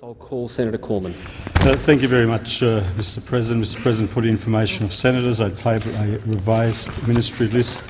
I'll call Senator Cormann. Uh, thank you very much, uh, Mr President. Mr President, for the information of senators, I table a revised ministry list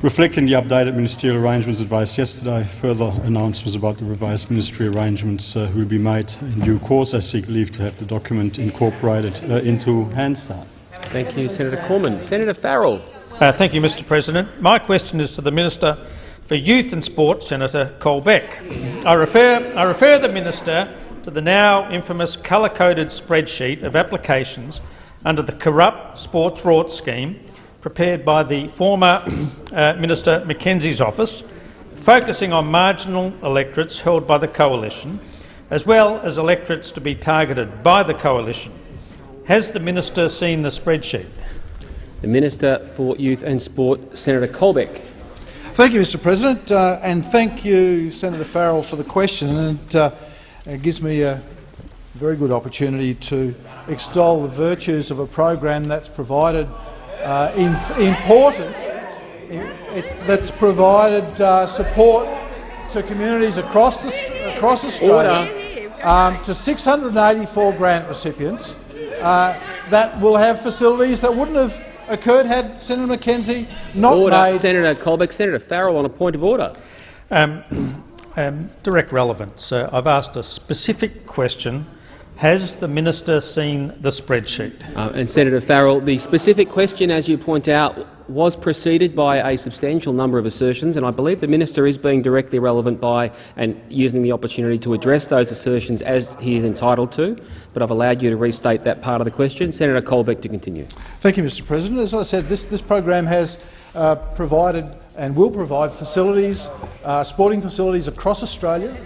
reflecting the updated ministerial arrangements advised yesterday. Further announcements about the revised ministry arrangements uh, will be made in due course. I seek leave to have the document incorporated uh, into Hansard. Thank you, Senator Cormann. Senator Farrell. Uh, thank you, Mr President. My question is to the Minister for Youth and Sport, Senator Colbeck. I refer, I refer the Minister to the now infamous colour-coded spreadsheet of applications under the corrupt sports rort scheme prepared by the former uh, Minister McKenzie's office, focusing on marginal electorates held by the coalition, as well as electorates to be targeted by the coalition. Has the minister seen the spreadsheet? The Minister for Youth and Sport, Senator Colbeck. Thank you, Mr President, uh, and thank you, Senator Farrell, for the question. And, uh, it gives me a very good opportunity to extol the virtues of a program that's provided uh, in, important, it, that's provided uh, support to communities across, the, across Australia, um, to 684 grant recipients uh, that will have facilities that wouldn't have occurred had Senator McKenzie not order. made— Senator Colbeck. Senator Farrell on a point of order. Um, um, direct relevance. Uh, I've asked a specific question. Has the minister seen the spreadsheet? Uh, and Senator Farrell, the specific question, as you point out, was preceded by a substantial number of assertions, and I believe the minister is being directly relevant by and using the opportunity to address those assertions as he is entitled to. But I've allowed you to restate that part of the question. Senator Colbeck to continue. Thank you, Mr. President. As I said, this, this program has uh, provided and will provide facilities, uh, sporting facilities across Australia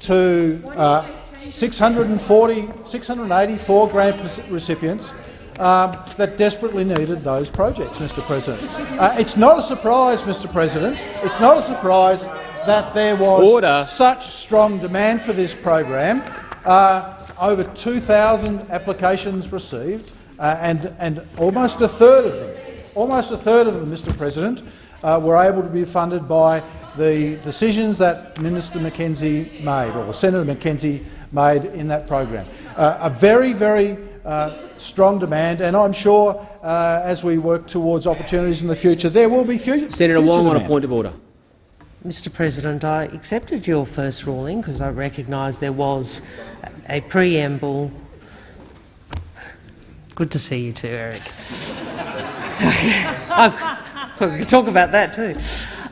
to uh, 640, 684 grant recipients um, that desperately needed those projects, Mr President. Uh, it's not a surprise, Mr President, it's not a surprise that there was Order. such strong demand for this program. Uh, over 2,000 applications received, uh, and, and almost a third of them, almost a third of them, Mr President, uh, were able to be funded by the decisions that Minister McKenzie made, or Senator McKenzie made in that program. Uh, a very, very uh, strong demand, and I'm sure uh, as we work towards opportunities in the future, there will be future Senator future Wong demand. on a point of order. Mr President, I accepted your first ruling because I recognise there was a preamble. Good to see you too, Eric. I could talk about that too.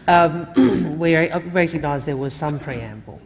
Um, we recognise there was some preamble.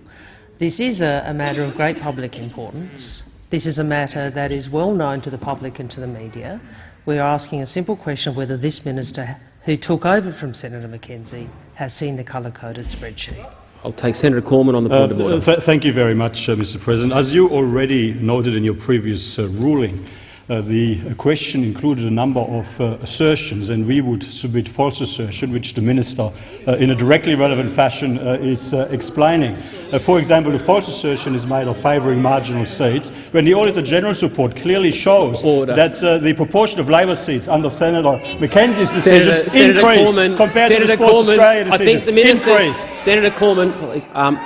This is a, a matter of great public importance. This is a matter that is well known to the public and to the media. We are asking a simple question of whether this minister, who took over from Senator McKenzie, has seen the colour-coded spreadsheet. I'll take Senator Cormann on the point Uh, of order. th thank you very much, uh, Mr President. As you already noted in your previous uh, ruling, uh, the question included a number of uh, assertions, and we would submit false assertion, which the minister, uh, in a directly relevant fashion, uh, is uh, explaining. For example, the false assertion is made of favouring marginal seats, when the Auditor General's report clearly shows Order. that the proportion of Labor seats under Senator McKenzie's decisions Senator, Senator increased Cormann, compared Senator to the Sports Cormann, Australia I think the minister. Senator Cormann, please. Um,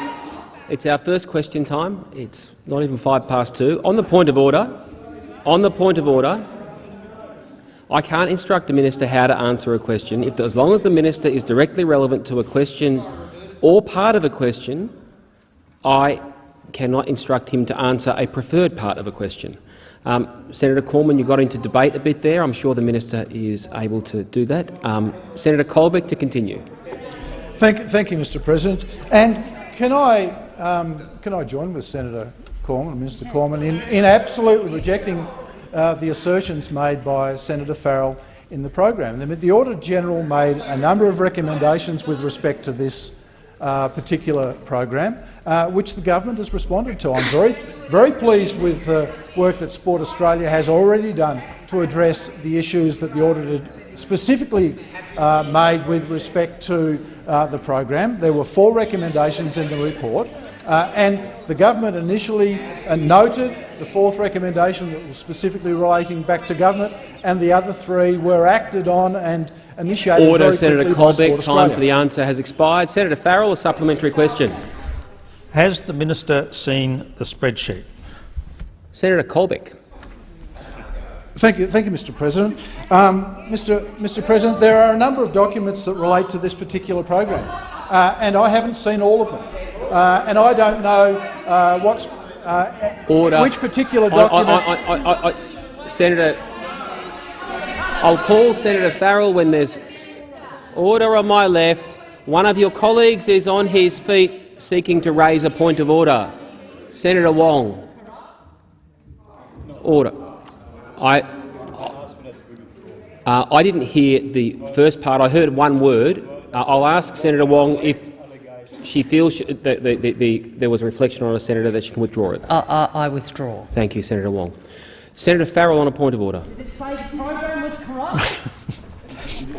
it's our first question time. It's not even five past two. On the point of order, on the point of order, I can't instruct the minister how to answer a question. If, as long as the minister is directly relevant to a question or part of a question, I cannot instruct him to answer a preferred part of a question. Um, Senator Cormann, you got into debate a bit there. I'm sure the minister is able to do that. Um, Senator Colbeck to continue. Thank, thank you, Mr. President. And can I um, can I join with Senator Cormann, Minister Cormann, in, in absolutely rejecting uh, the assertions made by Senator Farrell in the program? The, the Auditor General made a number of recommendations with respect to this uh, particular program, uh, which the government has responded to. I'm very, very pleased with the work that Sport Australia has already done to address the issues that the auditor specifically uh, made with respect to uh, the program. There were four recommendations in the report, uh, and the government initially uh, noted the fourth recommendation that was specifically relating back to government, and the other three were acted on and initiated Order, Senator quickly by Sport Colbeck. Time Australia. for the answer has expired. Senator Farrell, a supplementary question. Has the minister seen the spreadsheet? Senator Colbeck. Thank you, thank you, Mr. President. Um, Mr. Mr. President, there are a number of documents that relate to this particular program, uh, and I haven't seen all of them, uh, and I don't know uh, what's uh, Order. which particular documents. I- I- I- I- Senator, I'll call Senator Farrell when there's order on my left. One of your colleagues is on his feet seeking to raise a point of order. Senator Wong. Order. I, uh, I didn't hear the first part. I heard one word. Uh, I'll ask Senator Wong if she feels she, that the, the, the, there was a reflection on a senator that she can withdraw it. I, I, I withdraw. Thank you, Senator Wong. Senator Farrell on a point of order.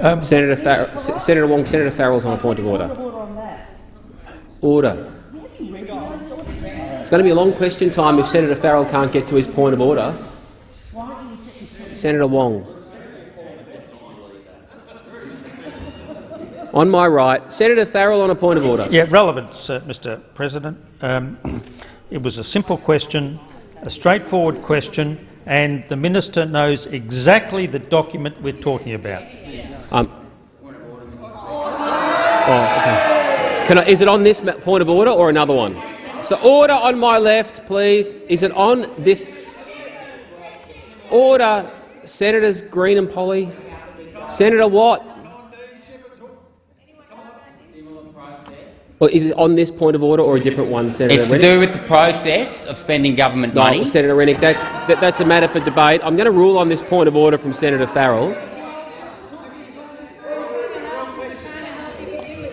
Um, senator, Far S- Senator Wong, Senator Farrell's on a point of order. Order. It's going to be a long question time if Senator Farrell can't get to his point of order. Senator Wong. On my right, Senator Farrell on a point of order. Yeah, relevance, uh, Mr President. Um, it was a simple question, a straightforward question, and the minister knows exactly the document we're talking about. Um, oh, okay. Can I, is it on this point of order or another one? So order on my left, please. Is it on this? Order, Senators Green and Polley. Senator Watt. Or is it on this point of order or a different one, Senator It's to do with the process of spending government No, money. Senator Rennick, that's, that, that's a matter for debate. I'm going to rule on this point of order from Senator Farrell.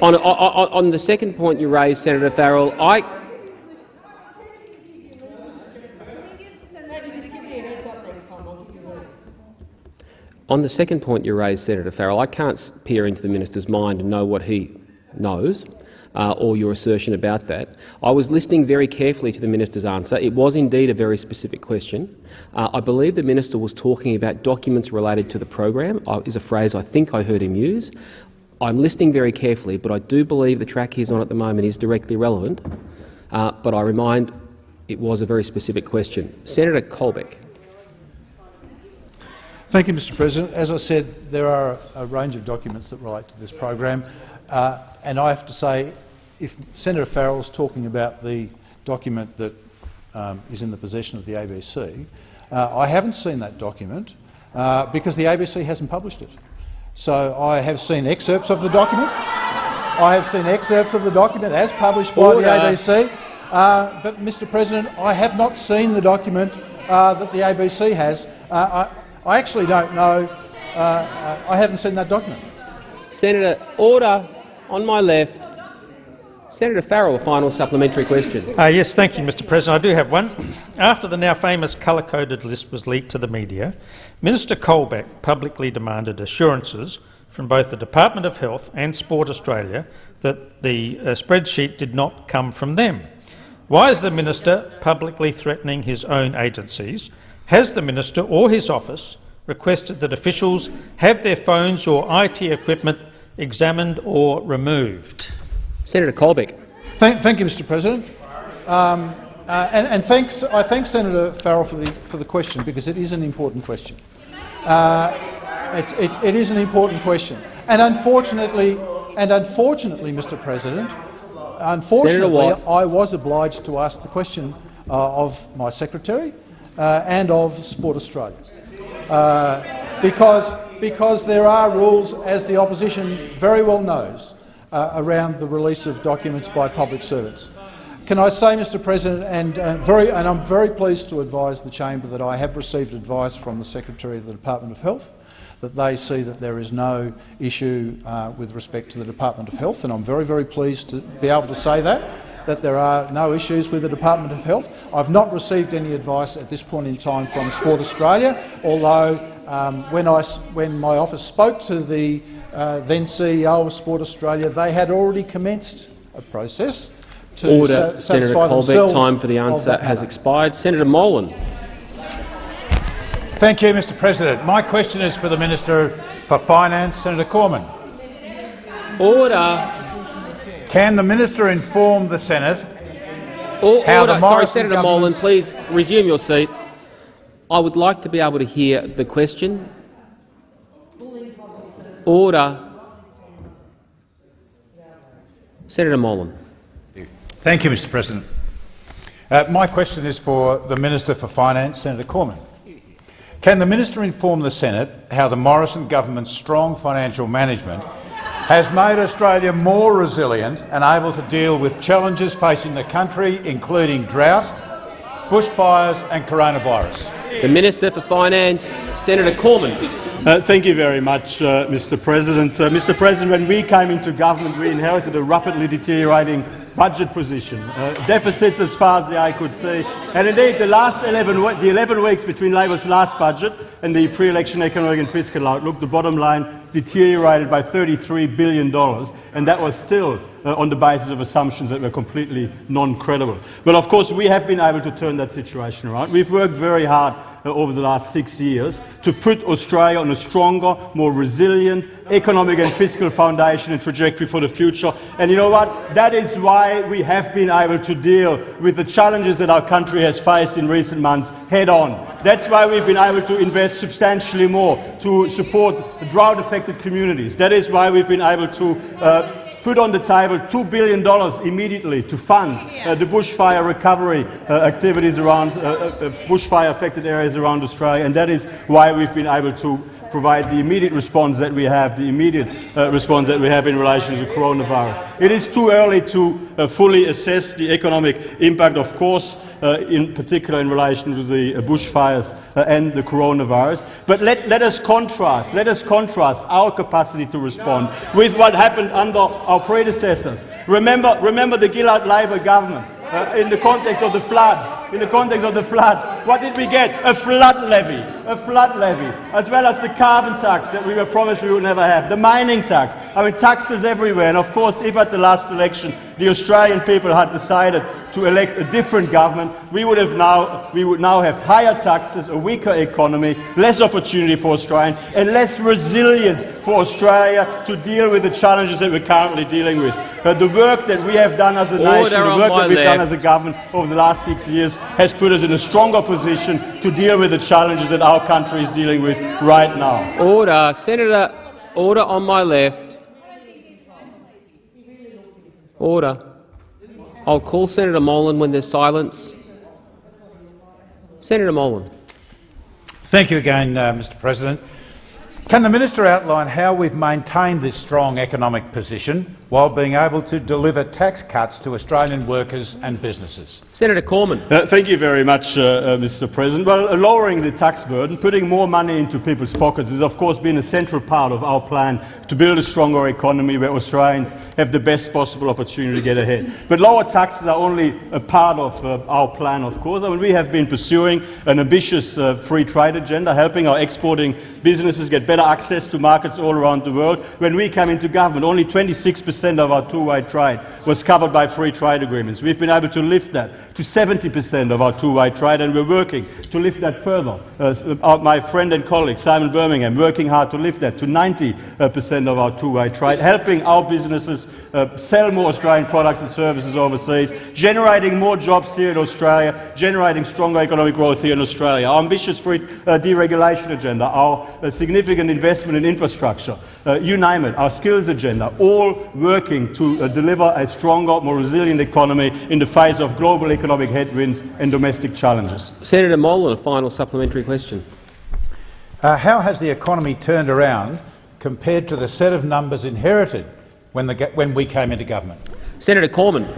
On, on on the second point you raised, Senator Farrell, I, on the second point you raised, Senator Farrell, I can't peer into the minister's mind and know what he knows. Uh, or your assertion about that. I was listening very carefully to the minister's answer. It was indeed a very specific question. Uh, I believe the minister was talking about documents related to the program, uh, is a phrase I think I heard him use. I'm listening very carefully, but I do believe the track he's on at the moment is directly relevant. Uh, but I remind it was a very specific question. Senator Colbeck. Thank you, Mr President. As I said, there are a range of documents that relate to this program, uh, and I have to say, if Senator Farrell is talking about the document that um, is in the possession of the ABC, uh, I haven't seen that document uh, because the ABC hasn't published it. So I have seen excerpts of the document. I have seen excerpts of the document as published by Order. the ABC. Uh, but, Mr President, I have not seen the document uh, that the ABC has. Uh, I, I actually don't know. Uh, uh, I haven't seen that document. Senator, order on my left. Senator Farrell, a final supplementary question. Uh, yes, thank you, Mr President. I do have one. After the now famous colour-coded list was leaked to the media, Minister Colbeck publicly demanded assurances from both the Department of Health and Sport Australia that the uh, spreadsheet did not come from them. Why is the minister publicly threatening his own agencies? Has the minister or his office requested that officials have their phones or IT equipment examined or removed? Senator Colbeck. Thank, thank you, Mr President. Um, uh, and, and thanks, I thank Senator Farrell for the, for the question because it is an important question. Uh, it, it is an important question. And unfortunately, and unfortunately, Mr President, unfortunately, I was obliged to ask the question uh, of my secretary uh, and of Sport Australia. Uh, because, because there are rules, as the opposition very well knows, uh, around the release of documents by public servants. Can I say, Mr President, and, uh, very, and I'm very pleased to advise the chamber that I have received advice from the Secretary of the Department of Health that they see that there is no issue uh, with respect to the Department of Health, and I'm very, very pleased to be able to say that, that there are no issues with the Department of Health. I've not received any advice at this point in time from Sport Australia, although um, when, I, s- when my office spoke to the uh, then CEO of Sport Australia, they had already commenced a process to Order, sa- Senator satisfy Colbeck. themselves Time for the answer has matter. expired. Senator Molan. Thank you, Mr President. My question is for the Minister for Finance, Senator Cormann. Order. Can the Minister inform the Senate Or- how order. the Sorry, Senator Molan, please resume your seat. I would like to be able to hear the question. Order. Senator Molan. Thank you, Mr President. Uh, my question is for the Minister for Finance, Senator Cormann. Can the minister inform the Senate how the Morrison government's strong financial management has made Australia more resilient and able to deal with challenges facing the country, including drought, bushfires and coronavirus? The Minister for Finance, Senator Cormann. Uh, thank you very much, uh, Mr. President. Uh, Mr. President, when we came into government, we inherited a rapidly deteriorating budget position, uh, deficits as far as the eye could see. And indeed, the last 11, the 11 weeks between Labor's last budget and the pre-election economic and fiscal outlook, the bottom line deteriorated by $33 billion, and that was still uh, on the basis of assumptions that were completely non-credible. But of course, we have been able to turn that situation around. We've worked very hard uh, over the last six years to put Australia on a stronger, more resilient economic and fiscal foundation and trajectory for the future. And you know what? That is why we have been able to deal with the challenges that our country has faced in recent months head on. That's why we've been able to invest substantially more to support drought-affected communities. That is why we've been able to uh, put on the table $2 billion immediately to fund uh, the bushfire recovery uh, activities around uh, uh, bushfire-affected areas around Australia, and that is why we've been able to provide the immediate response that we have, the immediate uh, response that we have in relation to the coronavirus. It is too early to uh, fully assess the economic impact, of course, uh, in particular in relation to the uh, bushfires uh, and the coronavirus. But let, let us contrast, let us contrast our capacity to respond with what happened under our predecessors. Remember, remember the Gillard Labor government. Uh, in the context of the floods, in the context of the floods, what did we get? A flood levy, a flood levy, as well as the carbon tax that we were promised we would never have, the mining tax. I mean, taxes everywhere. And of course, if at the last election the Australian people had decided to elect a different government, we would have now we would now have higher taxes, a weaker economy, less opportunity for Australians, and less resilience for Australia to deal with the challenges that we're currently dealing with. Uh, the work that we have done as a Order nation, the work that we've done as a government over the last six years has put us in a stronger position to deal with the challenges that our country is dealing with right now. Order. Senator, order on my left. Order. I'll call Senator Molan when there's silence. Senator Molan. Thank you again, uh, Mr President. Can the minister outline how we've maintained this strong economic position while being able to deliver tax cuts to Australian workers and businesses. Senator Cormann. Uh, thank you very much, uh, uh, Mr President. Well, uh, lowering the tax burden, putting more money into people's pockets has of course been a central part of our plan to build a stronger economy where Australians have the best possible opportunity to get ahead. But lower taxes are only a part of uh, our plan, of course. I mean, we have been pursuing an ambitious uh, free trade agenda, helping our exporting businesses get better access to markets all around the world. When we came into government, only 26 percent Percent of our two-way trade was covered by free trade agreements. We've been able to lift that to 70% of our two-way trade, and we're working to lift that further. Uh, uh, my friend and colleague Simon Birmingham working hard to lift that to 90% of our two-way trade, helping our businesses uh, sell more Australian products and services overseas, generating more jobs here in Australia, generating stronger economic growth here in Australia. Our ambitious free uh, deregulation agenda, our uh, significant investment in infrastructure, uh, you name it, our skills agenda, all working to uh, deliver a stronger, more resilient economy in the face of global economic headwinds and domestic challenges. Senator Molan, a final supplementary question. Uh, how has the economy turned around compared to the set of numbers inherited when, the, when we came into government? Senator Cormann.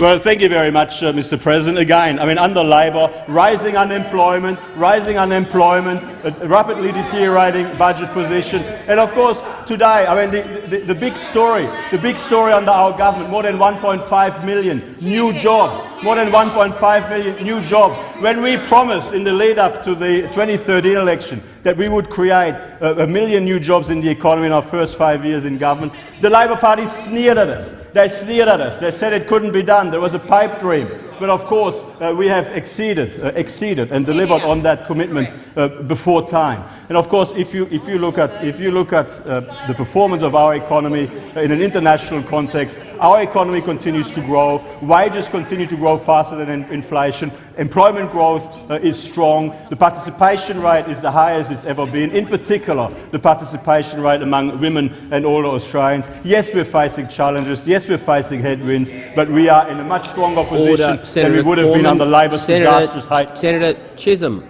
Well, thank you very much, uh, Mr. President. Again, I mean, under Labor, rising unemployment, rising unemployment, a rapidly deteriorating budget position, and of course, today, I mean, the, the, the big story, the big story under our government, more than 1.5 million new jobs, more than 1.5 million new jobs. When we promised in the lead-up to the 2013 election that we would create a, a million new jobs in the economy in our first five years in government, the Labor Party sneered at us. They sneered at us. They said it couldn't be done. There was a pipe dream. But of course, uh, we have exceeded, uh, exceeded and delivered on that commitment uh, before time. And of course, if you, if you look at, if you look at uh, the performance of our economy in an international context, our economy continues to grow, wages continue to grow faster than in- inflation, employment growth uh, is strong, the participation rate is the highest it's ever been, in particular the participation rate among women and older Australians. Yes, we're facing challenges, yes, we're facing headwinds, but we are in a much stronger position Order. than Senator we would have been under Labor's Senator, disastrous height. Senator Chisholm.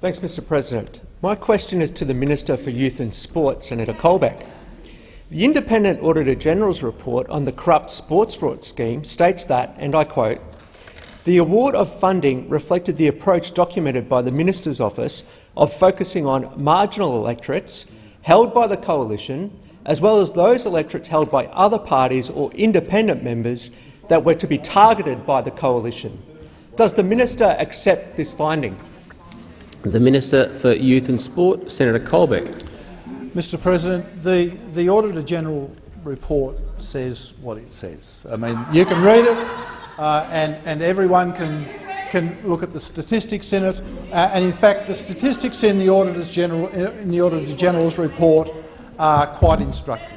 Thanks, Mr President. My question is to the Minister for Youth and Sport, Senator Colbeck. The Independent Auditor General's report on the corrupt sports fraud scheme states that, and I quote, the award of funding reflected the approach documented by the Minister's Office of focusing on marginal electorates held by the coalition, as well as those electorates held by other parties or independent members that were to be targeted by the coalition. Does the minister accept this finding? The Minister for Youth and Sport, Senator Colbeck. Mr President, the, the Auditor-General report says what it says. I mean, you can read it uh, and, and everyone can, can look at the statistics in it. Uh, and in fact, the statistics in the, Auditor's General, in the Auditor General's report are quite instructive.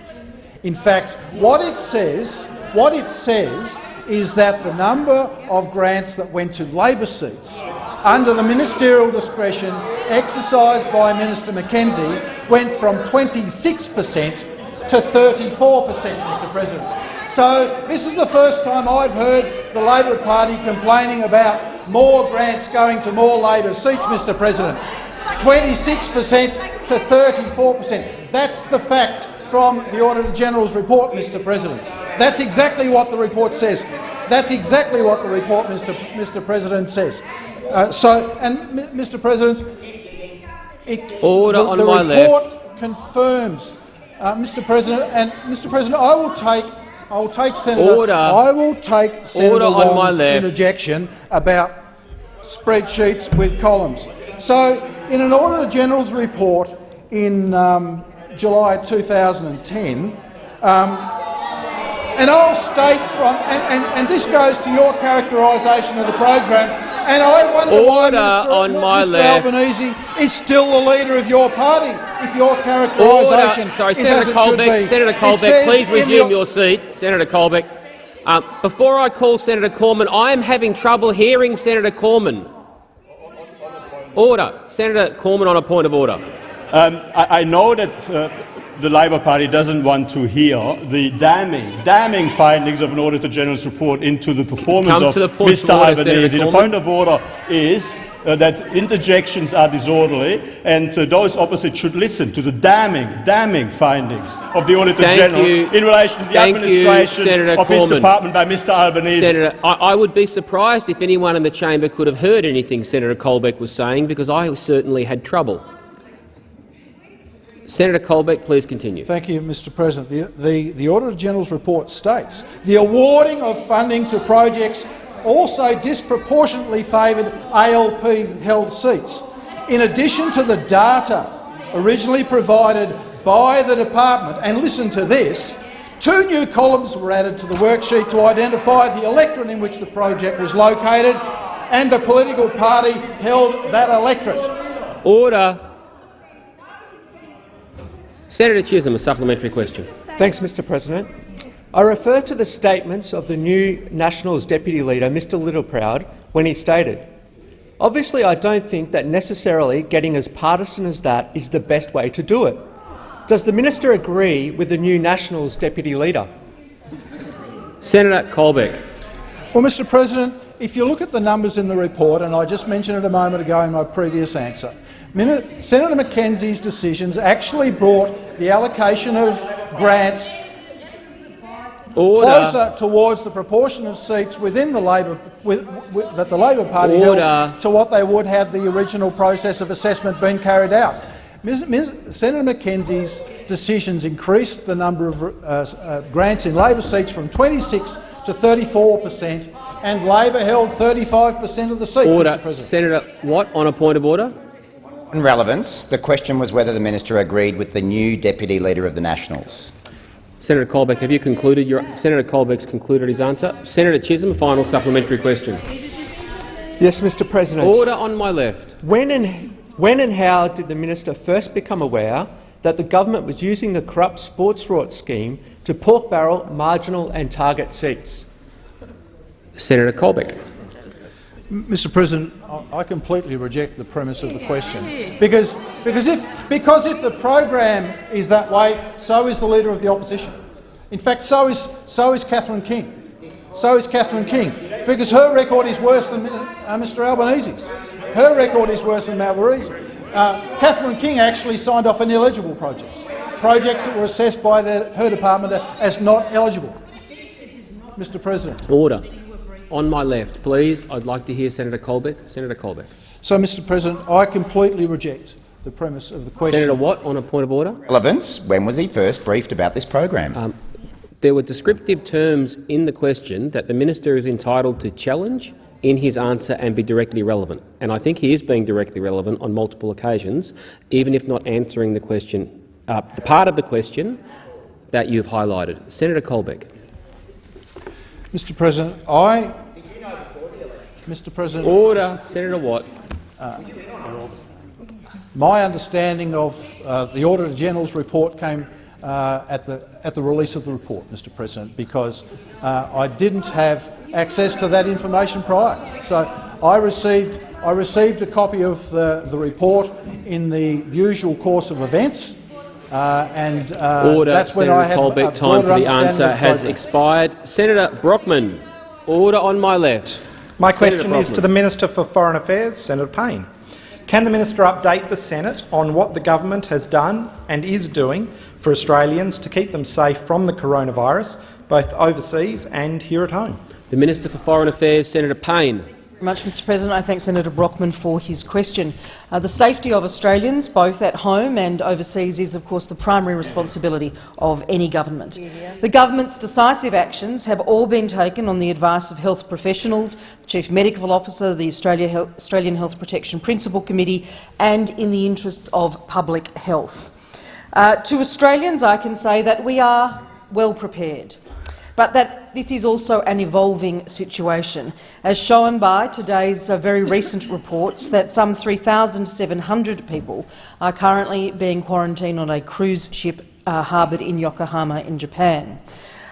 In fact, what it says, what it says is that the number of grants that went to Labor seats under the ministerial discretion exercised by Minister McKenzie went from 26 per cent to 34 per cent, Mr President. So this is the first time I've heard the Labor Party complaining about more grants going to more Labor seats, Mr President. 26 per cent to 34 per cent. That's the fact from the Auditor General's report, Mr President. That's exactly what the report says. That's exactly what the report, Mr. Mr. President, says. Uh, so, and Mr. President, it, Order the, on the my report left. confirms, uh, Mr. President, and Mr. President, I will take, I will take Senator, Order. I will take Senator Order on my Wong's left. interjection about spreadsheets with columns. So, in an Auditor General's report in um, July 2010, um, and I'll state from, and, and, and this goes to your characterisation of the program, and I wonder why Order Minister, on my Mr left. Albanese is still the leader of your party, if your characterisation Sorry, is Senator as it should Colbeck. be. Senator Colbeck, please resume your- your seat. Senator Colbeck. Uh, before I call Senator Cormann, I am having trouble hearing Senator Cormann. Order. Senator Cormann on a point of order. Um, I, I know that uh, the Labor Party doesn't want to hear the damning, damning findings of an Auditor General's report into the performance Come of the Mr Albanese. The point of order is uh, that interjections are disorderly and uh, those opposite should listen to the damning, damning findings of the Auditor Thank General you. in relation to the Thank administration Senator of his department by Mr Albanese. Senator, I, I would be surprised if anyone in the chamber could have heard anything Senator Colbeck was saying, because I certainly had trouble. Senator Colbeck, please continue. Thank you, Mr President. The, the, the Auditor General's report states the awarding of funding to projects also disproportionately favoured ALP-held seats. In addition to the data originally provided by the department, and listen to this, two new columns were added to the worksheet to identify the electorate in which the project was located and the political party held that electorate. Order. Senator Chisholm, a supplementary question. Thanks, Mr President. I refer to the statements of the new Nationals Deputy Leader, Mr Littleproud, when he stated, Obviously, I don't think that necessarily getting as partisan as that is the best way to do it. Does the minister agree with the new Nationals Deputy Leader? Senator Colbeck. Well, Mr President, if you look at the numbers in the report, and I just mentioned it a moment ago in my previous answer, Min- Senator McKenzie's decisions actually brought the allocation of grants Order. closer towards the proportion of seats within the Labor with, with, that the Labor Party Order. held to what they would had the original process of assessment been carried out. Ms, Ms, Senator McKenzie's decisions increased the number of uh, uh, grants in Labor seats from 26 to 34 per cent, and Labor held 35 per cent of the seats, Order. Senator Watt, on a point of order. On relevance, the question was whether the minister agreed with the new deputy leader of the Nationals. Senator Colbeck, have you concluded your Senator Colbeck's concluded his answer? Senator Chisholm, final supplementary question. Yes, Mr President. Order on my left. When and, when and how did the minister first become aware that the government was using the corrupt sports fraud scheme to pork barrel marginal and target seats? Senator Colbeck. Mr President, I completely reject the premise of the question. Because, because, if, because if the program is that way, so is the Leader of the Opposition. In fact, so is, so is Catherine King. So is Catherine King, because her record is worse than uh, Mr Albanese's. Her record is worse than Albanese. Uh, Catherine King actually signed off on ineligible projects, projects that were assessed by the, her department as not eligible. Mr President. Order. On my left, please. I'd like to hear Senator Colbeck. Senator Colbeck. So, Mr President, I completely reject the premise of the question. Senator Watt, on a point of order. Relevance. When was he first briefed about this program? Um, there were descriptive terms in the question that the minister is entitled to challenge in his answer and be directly relevant. And I think he is being directly relevant on multiple occasions, even if not answering the question, uh, the part of the question that you've highlighted. Senator Colbeck. Mr President, I... Mr President, Order. Senator Watt. Uh, my understanding of uh, the Auditor-General's report came uh, at, the, at the release of the report, Mr President, because uh, I didn't have access to that information prior. So I received, I received a copy of the, the report in the usual course of events, uh, and uh, order, that's when Senator I have Colbeck, a time for the answer the has expired. Senator Brockman, order on my left. My Senator question is to the Minister for Foreign Affairs, Senator Payne. Can the minister update the Senate on what the government has done and is doing for Australians to keep them safe from the coronavirus, both overseas and here at home? The Minister for Foreign Affairs, Senator Payne much, Mr President. I thank Senator Brockman for his question. Uh, the safety of Australians, both at home and overseas, is of course the primary responsibility of any government. The government's decisive actions have all been taken on the advice of health professionals, the Chief Medical Officer, the Australia Australian Health Protection Principal Committee and in the interests of public health. Uh, to Australians, I can say that we are well prepared but that this is also an evolving situation, as shown by today's uh, very recent reports that some 3,700 people are currently being quarantined on a cruise ship uh, harboured in Yokohama in Japan.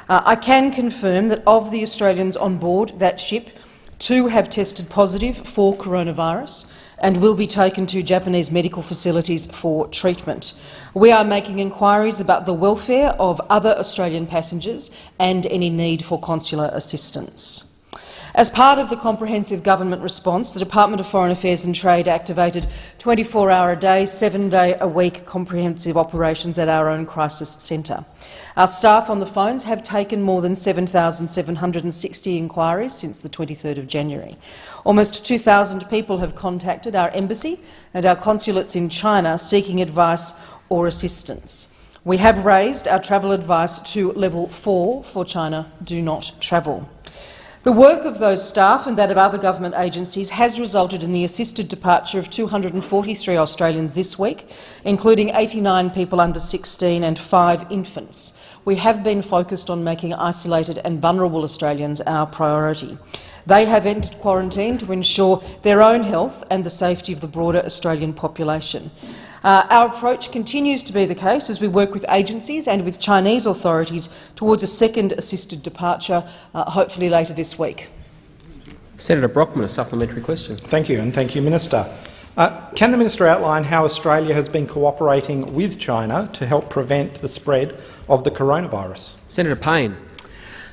Uh, I can confirm that of the Australians on board that ship, two have tested positive for coronavirus, and will be taken to Japanese medical facilities for treatment. We are making inquiries about the welfare of other Australian passengers and any need for consular assistance. As part of the comprehensive government response, the Department of Foreign Affairs and Trade activated 24-hour-a-day, seven-day-a-week comprehensive operations at our own crisis centre. Our staff on the phones have taken more than 7,760 inquiries since the 23rd of January. Almost 2,000 people have contacted our embassy and our consulates in China seeking advice or assistance. We have raised our travel advice to level 4 for China do not travel. The work of those staff and that of other government agencies has resulted in the assisted departure of 243 Australians this week, including 89 people under 16 and five infants. We have been focused on making isolated and vulnerable Australians our priority. They have entered quarantine to ensure their own health and the safety of the broader Australian population. Uh, our approach continues to be the case as we work with agencies and with Chinese authorities towards a second assisted departure, uh, hopefully later this week. Senator Brockman, a supplementary question. Thank you, and thank you, Minister. Uh, can the minister outline how Australia has been cooperating with China to help prevent the spread of the coronavirus? Senator Payne.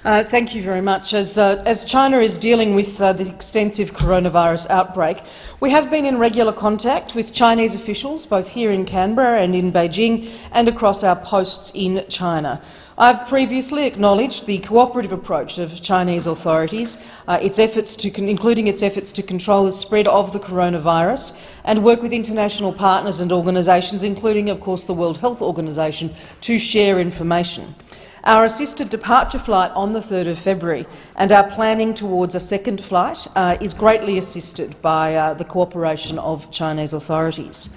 Uh, thank you very much. As, uh, as China is dealing with uh, the extensive coronavirus outbreak, we have been in regular contact with Chinese officials, both here in Canberra and in Beijing, and across our posts in China. I have previously acknowledged the cooperative approach of Chinese authorities, uh, its efforts to including its efforts to control the spread of the coronavirus and work with international partners and organisations, including, of course, the World Health Organization, to share information. Our assisted departure flight on the 3rd of February and our planning towards a second flight uh, is greatly assisted by uh, the cooperation of Chinese authorities.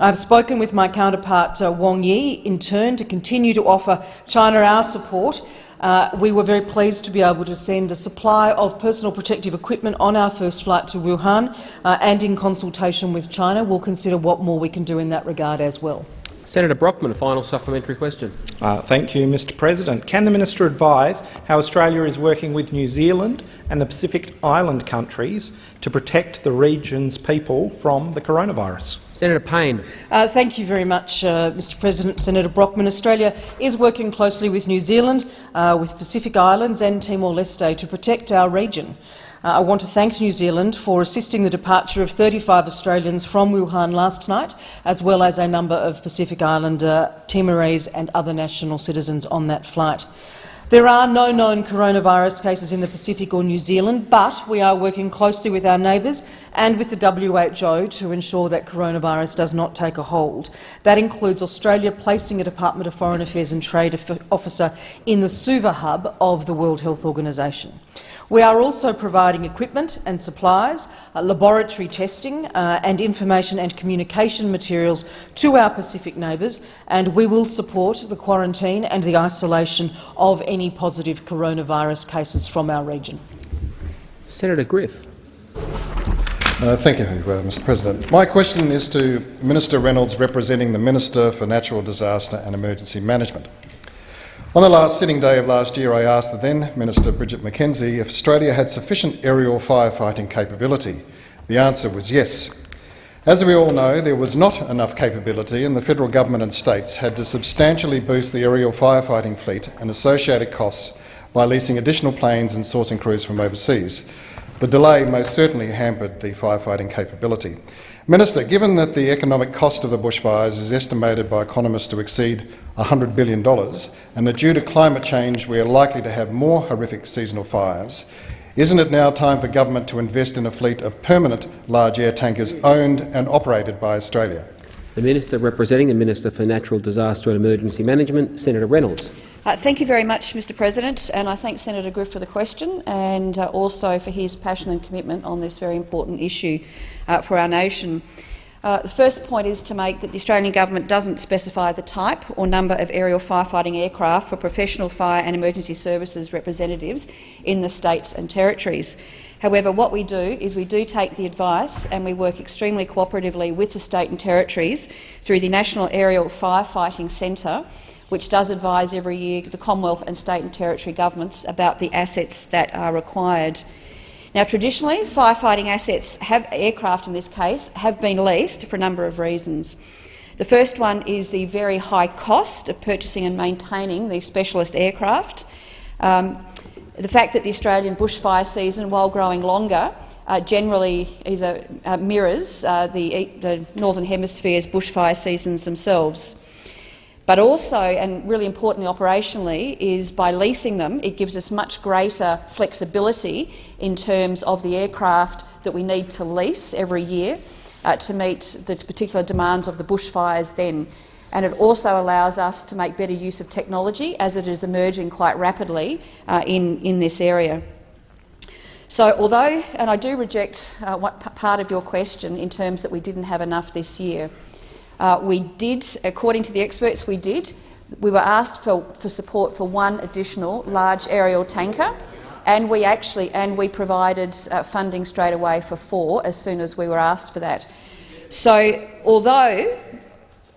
I've spoken with my counterpart uh, Wang Yi in turn to continue to offer China our support uh, we were very pleased to be able to send a supply of personal protective equipment on our first flight to Wuhan, uh, and in consultation with China, we'll consider what more we can do in that regard as well. Senator Brockman, a final supplementary question. Uh, thank you, Mr President. Can the minister advise how Australia is working with New Zealand and the Pacific Island countries to protect the region's people from the coronavirus? Senator Payne. Uh, thank you very much, uh, Mr President. Senator Brockman, Australia is working closely with New Zealand, uh, with Pacific Islands and Timor-Leste to protect our region. Uh, I want to thank New Zealand for assisting the departure of 35 Australians from Wuhan last night, as well as a number of Pacific Islander, Timorese and other national citizens on that flight. There are no known coronavirus cases in the Pacific or New Zealand, but we are working closely with our neighbours and with the WHO to ensure that coronavirus does not take a hold. That includes Australia placing a Department of Foreign Affairs and Trade officer in the Suva hub of the World Health Organization. We are also providing equipment and supplies, uh, laboratory testing uh, and information and communication materials to our Pacific neighbours, and we will support the quarantine and the isolation of any positive coronavirus cases from our region. Senator Griff. Uh, thank you, uh, Mr President. My question is to Minister Reynolds, representing the Minister for Natural Disaster and Emergency Management. On the last sitting day of last year, I asked the then Minister Bridget McKenzie if Australia had sufficient aerial firefighting capability. The answer was yes. As we all know, there was not enough capability and the federal government and states had to substantially boost the aerial firefighting fleet and associated costs by leasing additional planes and sourcing crews from overseas. The delay most certainly hampered the firefighting capability. Minister, given that the economic cost of the bushfires is estimated by economists to exceed $100 billion, and that due to climate change we are likely to have more horrific seasonal fires, isn't it now time for government to invest in a fleet of permanent large air tankers owned and operated by Australia? The Minister representing the Minister for Natural Disaster and Emergency Management, Senator Reynolds. Uh, thank you very much, Mr President, and I thank Senator Griff for the question and uh, also for his passion and commitment on this very important issue uh, for our nation. Uh, the first point is to make that the Australian government doesn't specify the type or number of aerial firefighting aircraft for professional fire and emergency services representatives in the states and territories. However, what we do is we do take the advice and we work extremely cooperatively with the state and territories through the National Aerial Firefighting Centre, which does advise every year the Commonwealth and state and territory governments about the assets that are required. Now, traditionally, firefighting assets, have, aircraft in this case, have been leased for a number of reasons. The first one is the very high cost of purchasing and maintaining these specialist aircraft. Um, the fact that the Australian bushfire season, while growing longer, uh, generally a, uh, mirrors uh, the, the Northern Hemisphere's bushfire seasons themselves. But also, and really importantly operationally, is by leasing them, it gives us much greater flexibility in terms of the aircraft that we need to lease every year uh, to meet the particular demands of the bushfires then. And it also allows us to make better use of technology as it is emerging quite rapidly uh, in, in this area. So although, and I do reject uh, part of your question in terms that we didn't have enough this year, uh, we did, according to the experts, we did. We were asked for, for support for one additional large aerial tanker, and we actually and we provided uh, funding straight away for four as soon as we were asked for that. So, although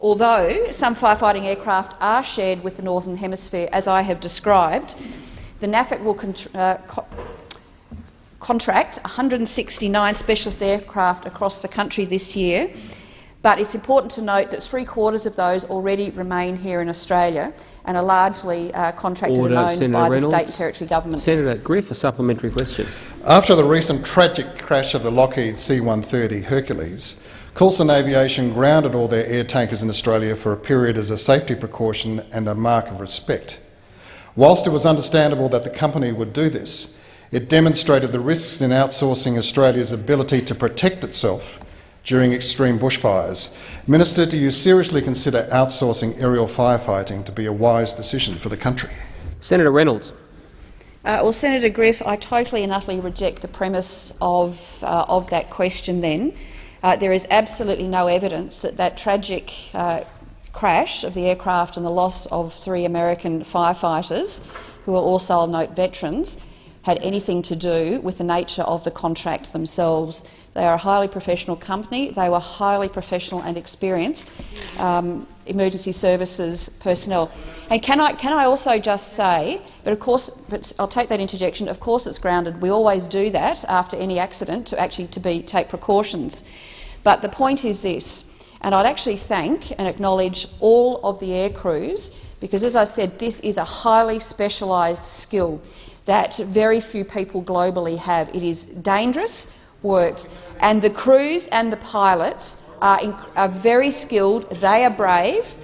although some firefighting aircraft are shared with the Northern Hemisphere, as I have described, the NAFIC will uh, co contract 169 specialist aircraft across the country this year but it's important to note that three quarters of those already remain here in Australia and are largely uh, contracted Order, and owned Senator by Reynolds. the state and territory governments. Senator Griff, a supplementary question. After the recent tragic crash of the Lockheed C-130 Hercules, Coulson Aviation grounded all their air tankers in Australia for a period as a safety precaution and a mark of respect. Whilst it was understandable that the company would do this, it demonstrated the risks in outsourcing Australia's ability to protect itself during extreme bushfires. Minister, do you seriously consider outsourcing aerial firefighting to be a wise decision for the country? Senator Reynolds. Uh, well, Senator Griff, I totally and utterly reject the premise of, uh, of that question then. Uh, there is absolutely no evidence that that tragic uh, crash of the aircraft and the loss of three American firefighters who are also, I'll note, veterans, had anything to do with the nature of the contract themselves. They are a highly professional company. They were highly professional and experienced um, emergency services personnel. And can I, can I also just say, but of course, but I'll take that interjection. Of course, it's grounded. We always do that after any accident to actually to be take precautions. But the point is this, and I'd actually thank and acknowledge all of the air crews because, as I said, this is a highly specialised skill that very few people globally have. It is dangerous work, and the crews and the pilots are, are very skilled, they are brave,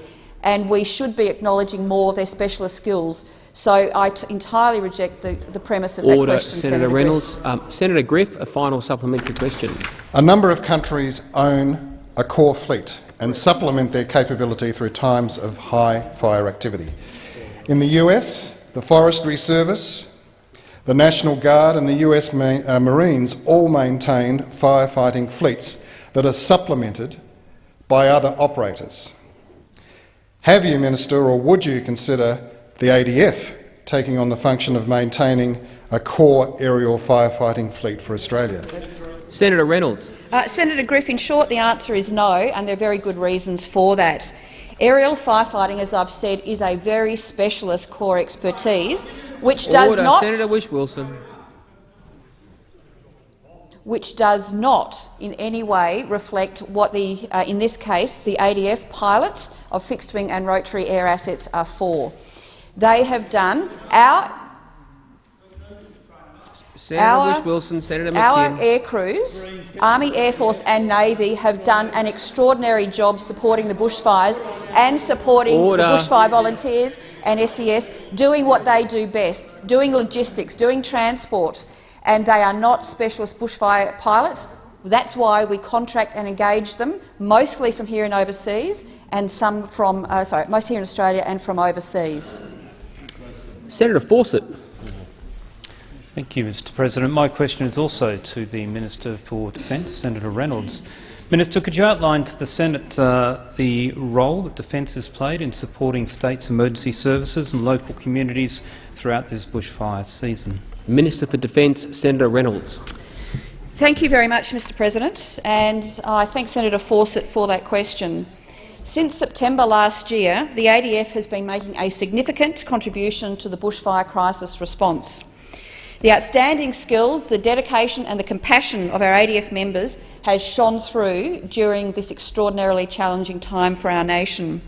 and we should be acknowledging more of their specialist skills. So I entirely reject the, the premise of Order, that question, Senator, Senator Reynolds. Griff. Um, Senator Griff, a final supplementary question. A number of countries own a core fleet and supplement their capability through times of high fire activity. In the US, the Forestry Service, the National Guard and the US Ma uh, Marines all maintained firefighting fleets that are supplemented by other operators. Have you, Minister, or would you consider the ADF taking on the function of maintaining a core aerial firefighting fleet for Australia? Senator Reynolds. Uh, Senator Griff, in short, the answer is no, and there are very good reasons for that. Aerial firefighting, as I've said, is a very specialist core expertise, which does Order, not Senator Whish-Wilson. which does not in any way reflect what, the, uh, in this case, the ADF pilots of fixed-wing and rotary air assets are for. They have done our Senator our, Whish-Wilson, Senator our air crews, Army, Air Force and Navy have done an extraordinary job supporting the bushfires and supporting Order. the bushfire volunteers and SES, doing what they do best, doing logistics, doing transport, and they are not specialist bushfire pilots. That's why we contract and engage them, mostly from here and overseas, and some from uh, sorry, most here in Australia and from overseas. Senator Fawcett. Thank you, Mr President. My question is also to the Minister for Defence, Senator Reynolds. Minister, could you outline to the Senate uh, the role that Defence has played in supporting states' emergency services and local communities throughout this bushfire season? Minister for Defence, Senator Reynolds. Thank you very much, Mr President, and I thank Senator Fawcett for that question. Since September last year, the ADF has been making a significant contribution to the bushfire crisis response. The outstanding skills, the dedication and the compassion of our ADF members has shone through during this extraordinarily challenging time for our nation.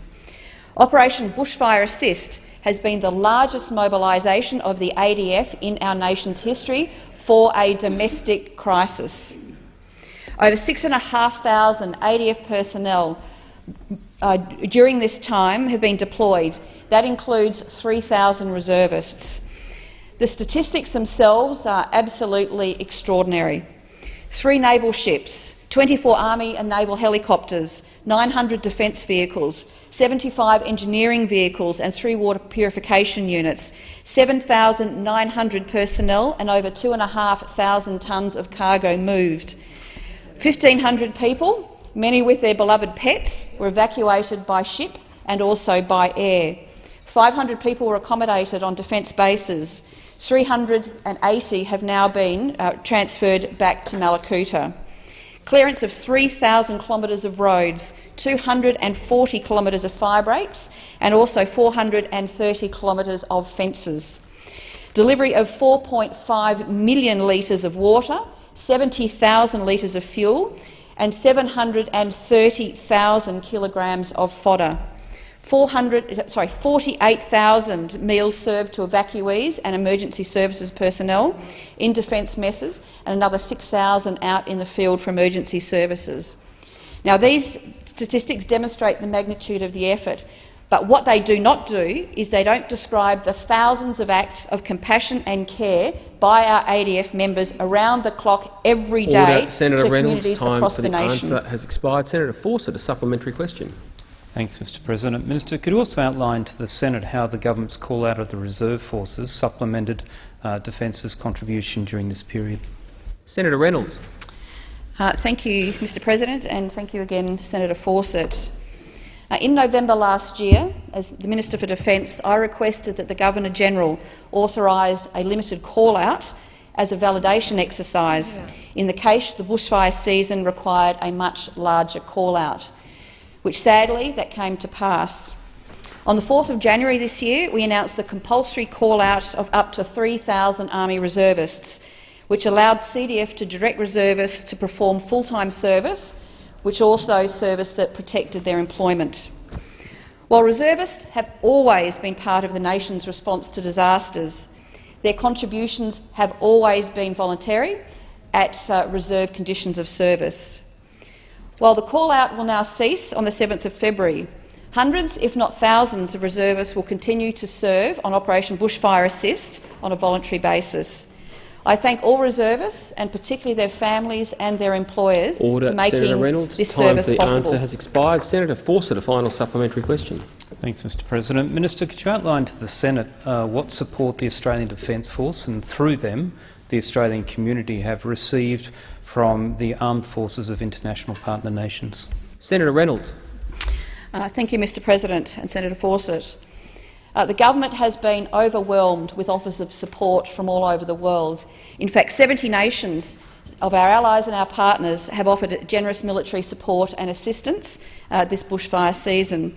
Operation Bushfire Assist has been the largest mobilisation of the ADF in our nation's history for a domestic crisis. Over 6,500 ADF personnel uh, during this time have been deployed. That includes 3,000 reservists. The statistics themselves are absolutely extraordinary. Three naval ships, 24 Army and naval helicopters, 900 defence vehicles, 75 engineering vehicles and three water purification units, 7,900 personnel and over 2,500 tonnes of cargo moved. 1,500 people, many with their beloved pets, were evacuated by ship and also by air. 500 people were accommodated on defence bases. 380 have now been uh, transferred back to Mallacoota. Clearance of 3,000 kilometres of roads, 240 kilometres of fire breaks and also 430 kilometres of fences. Delivery of 4.5 million litres of water, 70,000 litres of fuel and 730,000 kilograms of fodder. 400, sorry, 48,000 meals served to evacuees and emergency services personnel in defence messes and another 6,000 out in the field for emergency services. Now, these statistics demonstrate the magnitude of the effort, but what they do not do is they don't describe the thousands of acts of compassion and care by our ADF members around the clock every day Order. Senator to Reynolds, communities time across for the the nation. answer has expired. Senator Fawcett, a supplementary question. Thanks, Mr President. Minister, could you also outline to the Senate how the government's call-out of the reserve forces supplemented uh, Defence's contribution during this period? Senator Reynolds. Uh, thank you, Mr President, and thank you again, Senator Fawcett. Uh, in November last year, as the Minister for Defence, I requested that the Governor-General authorised a limited call-out as a validation exercise in the case the bushfire season required a much larger call-out, which sadly that came to pass. On the 4th of January this year, we announced the compulsory call-out of up to 3,000 Army reservists, which allowed CDF to direct reservists to perform full-time service, which also service that protected their employment. While reservists have always been part of the nation's response to disasters, their contributions have always been voluntary at uh, reserve conditions of service. While the call-out will now cease on the 7th of February, hundreds, if not thousands, of reservists will continue to serve on Operation Bushfire Assist on a voluntary basis. I thank all reservists, and particularly their families and their employers, Order. for making Senator Reynolds, this time service for the possible. answer has expired. Senator Fawcett, a final supplementary question. Thanks, Mr President. Minister, could you outline to the Senate uh, what support the Australian Defence Force and, through them, the Australian community have received from the armed forces of international partner nations? Senator Reynolds. Uh, thank you, Mr President and Senator Fawcett. Uh, the government has been overwhelmed with offers of support from all over the world. In fact, 70 nations of our allies and our partners have offered generous military support and assistance uh, this bushfire season.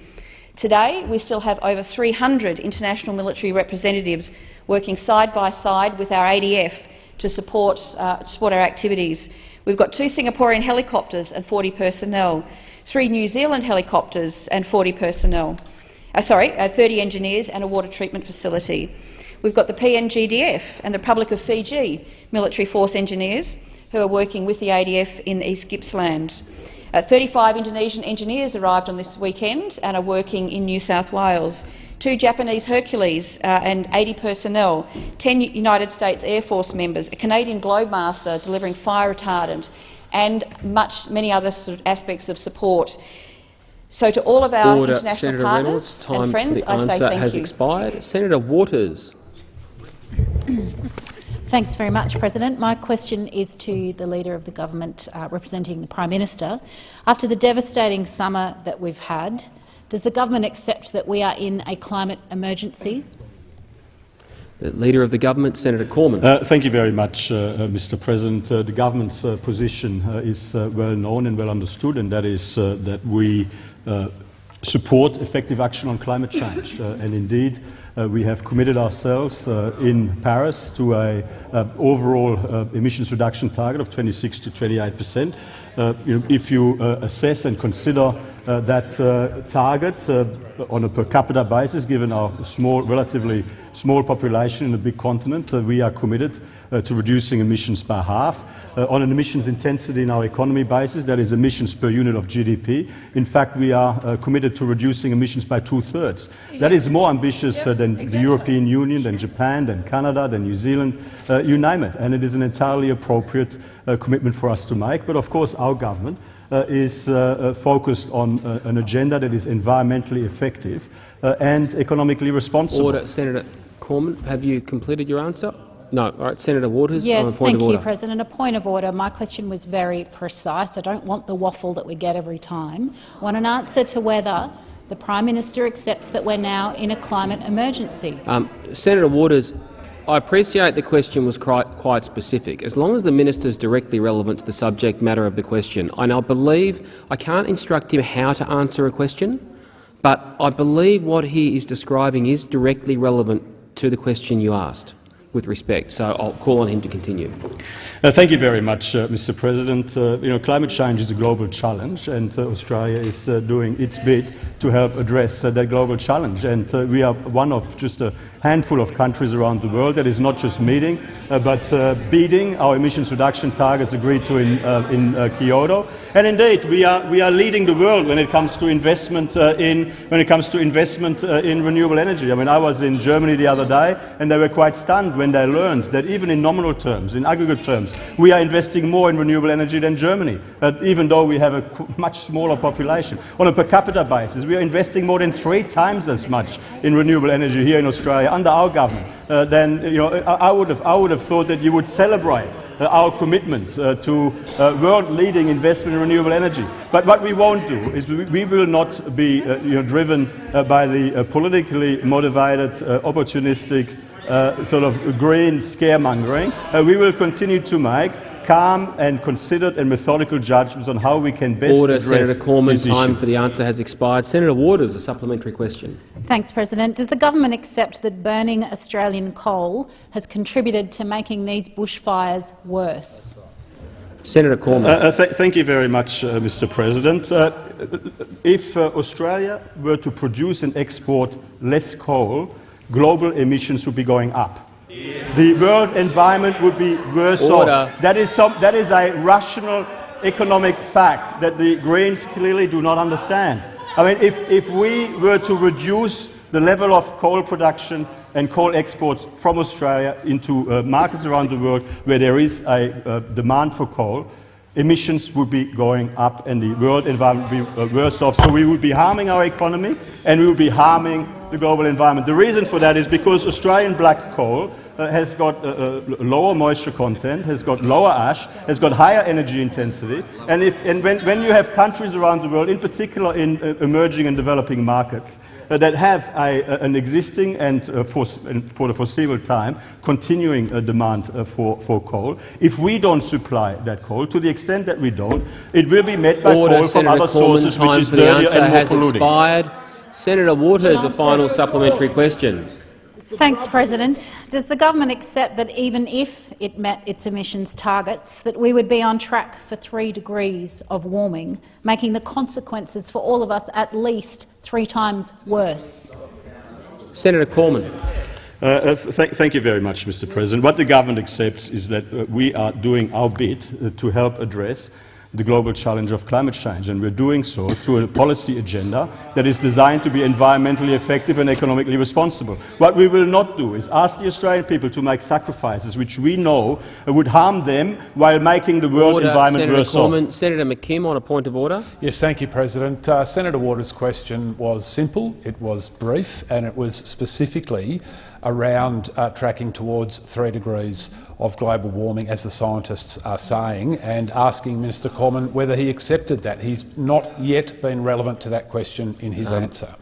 Today, we still have over 300 international military representatives working side by side with our ADF to support, uh, support our activities. We've got two Singaporean helicopters and 40 personnel, three New Zealand helicopters and 40 personnel uh, sorry, uh, 30 engineers and a water treatment facility. We've got the PNGDF and the Republic of Fiji military force engineers who are working with the ADF in East Gippsland. Uh, 35 Indonesian engineers arrived on this weekend and are working in New South Wales. Two Japanese Hercules uh, and 80 personnel, 10 United States Air Force members, a Canadian Globemaster delivering fire retardant and much, many other sort of aspects of support. So to all of our Order. international Senator partners Reynolds, time and friends, for the I answer say thank has you. expired. Senator Waters. Thanks very much, President. My question is to the Leader of the Government uh, representing the Prime Minister. After the devastating summer that we've had, does the government accept that we are in a climate emergency? The Leader of the Government, Senator Cormann. Uh, thank you very much, uh, uh, Mr. President. Uh, the government's uh, position uh, is uh, well known and well understood, and that is uh, that we uh, support effective action on climate change. Uh, and indeed, uh, we have committed ourselves uh, in Paris to an uh, overall uh, emissions reduction target of 26 to 28 percent. Uh, if you uh, assess and consider uh, that target on a per capita basis, given our small, relatively small population in a big continent, uh, we are committed uh, to reducing emissions by half. Uh, on an emissions intensity in our economy basis, that is emissions per unit of GDP, in fact, we are uh, committed to reducing emissions by two-thirds. That is more ambitious uh, than the European Union, than Japan, than Canada, than New Zealand, uh, you name it. And it is an entirely appropriate commitment for us to make. But of course, our government uh, is uh, uh, focused on an agenda that is environmentally effective and economically responsible. Order. Senator Cormann, have you completed your answer? No. All right. Senator Waters on a Yes, point thank of you. President. A point of order. My question was very precise. I don't want the waffle that we get every time. I want an answer to whether the Prime Minister accepts that we're now in a climate emergency. Um, Senator Waters, I appreciate the question was quite, quite specific. As long as the minister is directly relevant to the subject matter of the question, and I believe I can't instruct him how to answer a question, but I believe what he is describing is directly relevant to the question you asked, with respect. So I'll call on him to continue. Uh, thank you very much, uh, Mr. President. Uh, you know, climate change is a global challenge, and uh, Australia is uh, doing its bit to help address uh, that global challenge. And we are one of just a handful of countries around the world that is not just meeting, uh, but uh, beating our emissions reduction targets agreed to in, uh, in uh, Kyoto. And indeed, we are we are leading the world when it comes to investment uh, in when it comes to investment uh, in renewable energy. I mean, I was in Germany the other day, and they were quite stunned when they learned that even in nominal terms, in aggregate terms, we are investing more in renewable energy than Germany, even though we have a much smaller population. On a per capita basis, we are investing more than three times as much in renewable energy here in Australia under our government. Uh, then you know, I, would have I would have thought that you would celebrate uh, our commitments uh, to uh, world-leading investment in renewable energy. But what we won't do is we, we will not be uh, you know, driven uh, by the uh, politically motivated, opportunistic sort of green scaremongering. we will continue to make calm and considered and methodical judgments on how we can best Order, address Senator Cormann. Time issue. for the answer has expired. Senator Waters, a supplementary question. Thanks, President. Does the government accept that burning Australian coal has contributed to making these bushfires worse? Senator Cormann. Uh, uh, th thank you very much, uh, Mr. President. Uh, if uh, Australia were to produce and export less coal, global emissions would be going up. The world environment would be worse Order. off. That is, some, that is a rational economic fact that the Greens clearly do not understand. I mean, if, if we were to reduce the level of coal production and coal exports from Australia into uh, markets around the world where there is a uh, demand for coal, emissions would be going up and the world environment would be uh, worse off. So we would be harming our economy and we would be harming the global environment. The reason for that is because Australian black coal has got uh, uh, lower moisture content, has got lower ash, has got higher energy intensity. And, if, and when, when you have countries around the world, in particular in uh, emerging and developing markets, uh, that have a, an existing and, uh, for, and, for, the foreseeable time continuing demand for, for coal. If we don't supply that coal, to the extent that we don't, it will be met by Order, coal Senator from other Cormann, sources, which is the dirtier and more has polluting. expired. Senator Waters, a final supplementary question. Thanks, President. Does the government accept that even if it met its emissions targets, that we would be on track for three degrees of warming, making the consequences for all of us at least three times worse? Senator Cormann. Uh, uh, th thank you very much, Mr. President. What the government accepts is that uh, we are doing our bit uh, to help address the global challenge of climate change, and we're doing so through a policy agenda that is designed to be environmentally effective and economically responsible. What we will not do is ask the Australian people to make sacrifices which we know would harm them while making the world order, environment Senator worse Cormann. off. Senator McKim on a point of order. Yes, thank you, President. Uh, Senator Waters' question was simple, it was brief, and it was specifically around uh, tracking towards three degrees of global warming, as the scientists are saying, and asking Minister Cormann whether he accepted that. He's not yet been relevant to that question in his um, answer.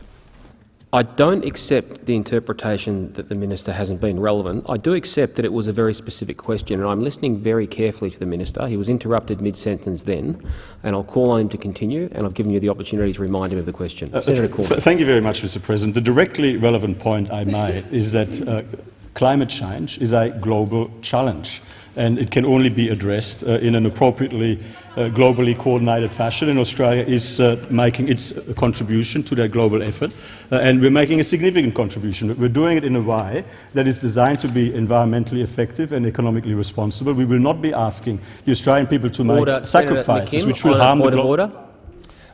I don't accept the interpretation that the minister hasn't been relevant. I do accept that it was a very specific question, and I'm listening very carefully to the minister. He was interrupted mid-sentence then, and I'll call on him to continue, and I've given you the opportunity to remind him of the question. Uh, Senator th thank you very much, Mr President. The directly relevant point I made is that uh, climate change is a global challenge and it can only be addressed uh, in an appropriately uh, globally coordinated fashion. And Australia is uh, making its contribution to that global effort, uh, and we're making a significant contribution. But we're doing it in a way that is designed to be environmentally effective and economically responsible. We will not be asking the Australian people to make sacrifices McKim, which will harm the order.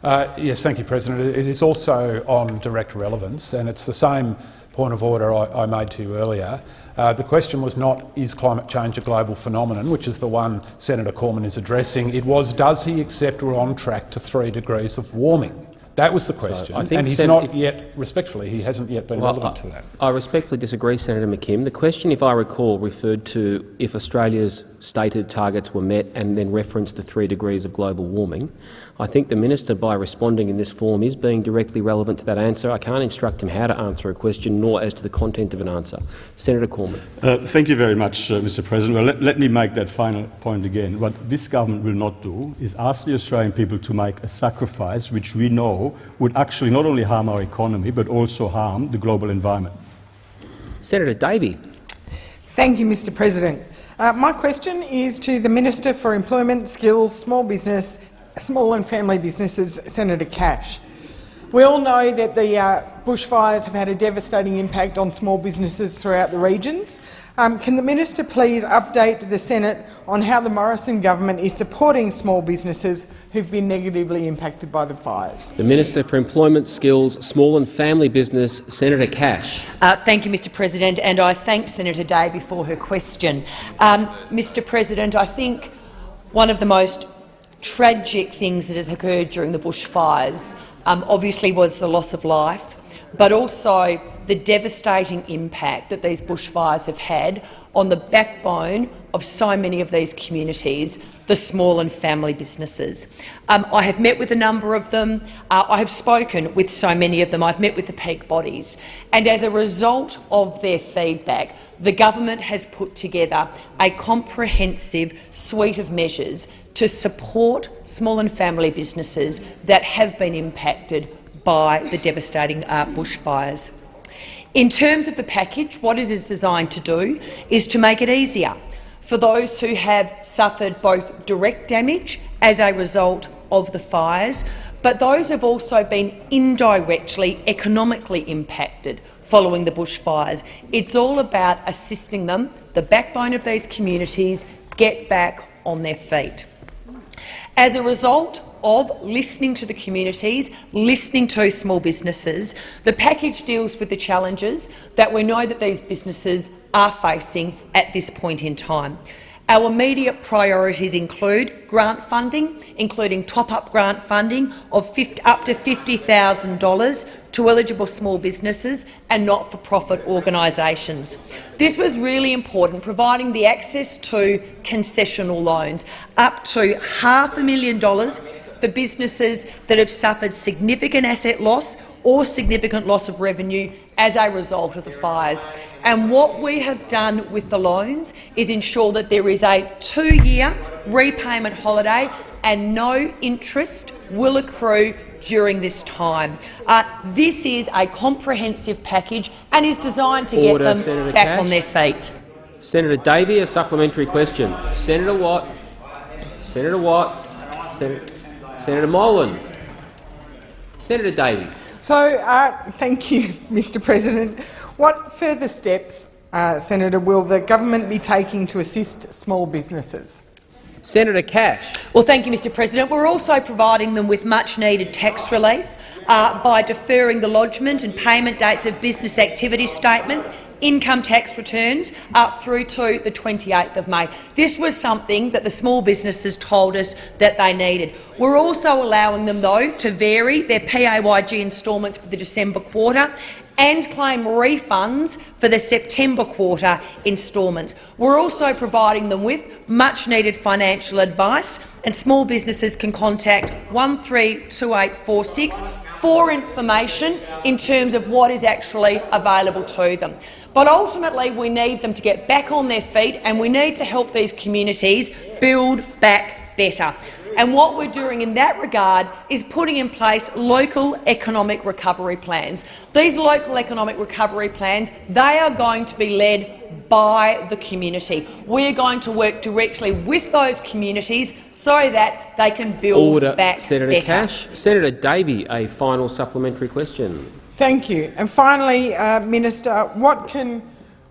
Uh, yes, thank you, President. It is also on direct relevance, and it's the same point of order I, I made to you earlier. Uh, the question was not, is climate change a global phenomenon, which is the one Senator Cormann is addressing. It was, does he accept we're on track to three degrees of warming? That was the question, so and he's not yet, respectfully, he hasn't yet been well, relevant I, to that. I respectfully disagree, Senator McKim. The question, if I recall, referred to if Australia's stated targets were met and then referenced the three degrees of global warming. I think the minister, by responding in this form, is being directly relevant to that answer. I can't instruct him how to answer a question, nor as to the content of an answer. Senator Cormann. Uh, thank you very much, uh, Mr. President. Well, let, let, me make that final point again. What this government will not do is ask the Australian people to make a sacrifice which we know would actually not only harm our economy but also harm the global environment. Senator Davey. Thank you, Mr. President. Uh, my question is to the Minister for Employment, Skills, Small Business small and family businesses, Senator Cash. We all know that the uh, bushfires have had a devastating impact on small businesses throughout the regions. Um, can the minister please update the Senate on how the Morrison government is supporting small businesses who've been negatively impacted by the fires? The Minister for Employment, Skills, Small and Family Business, Senator Cash. Uh, thank you, Mr President, and I thank Senator Davey for her question. Um, Mr President, I think one of the most tragic things that has occurred during the bushfires um, obviously was the loss of life, but also the devastating impact that these bushfires have had on the backbone of so many of these communities, the small and family businesses. Um, I have met with a number of them. Uh, I have spoken with so many of them. I've met with the peak bodies. And as a result of their feedback, the government has put together a comprehensive suite of measures to support small and family businesses that have been impacted by the devastating uh, bushfires. In terms of the package, what it is designed to do is to make it easier for those who have suffered both direct damage as a result of the fires, but those have also been indirectly economically impacted following the bushfires. It's all about assisting them, the backbone of these communities, get back on their feet. As a result of listening to the communities, listening to small businesses, the package deals with the challenges that we know that these businesses are facing at this point in time. Our immediate priorities include grant funding, including top-up grant funding of up to $50,000 to eligible small businesses and not-for-profit organisations. This was really important, providing the access to concessional loans up to half a million dollars for businesses that have suffered significant asset loss or significant loss of revenue as a result of the fires. And what we have done with the loans is ensure that there is a two-year repayment holiday and no interest will accrue during this time. Uh, this is a comprehensive package and is designed to Order, get them Senator back Cash. on their feet. Senator Davey, a supplementary question. Senator Watt. Senator Watt. Sen Senator Molan. Senator Davey. So, uh, thank you, Mr President. What further steps, uh, Senator, will the government be taking to assist small businesses? Senator Cash. Well, thank you, Mr President. We're also providing them with much-needed tax relief uh, by deferring the lodgement and payment dates of business activity statements income tax returns up through to the 28th of May. This was something that the small businesses told us that they needed. We're also allowing them, though, to vary their PAYG instalments for the December quarter and claim refunds for the September quarter instalments. We're also providing them with much-needed financial advice, and small businesses can contact 132846 for information in terms of what is actually available to them. But ultimately, we need them to get back on their feet and we need to help these communities build back better. And what we're doing in that regard is putting in place local economic recovery plans. These local economic recovery plans, they are going to be led by the community. We are going to work directly with those communities so that they can build Order, back Senator better. Cash. Senator Davey, a final supplementary question. Thank you. And finally, uh, Minister, what can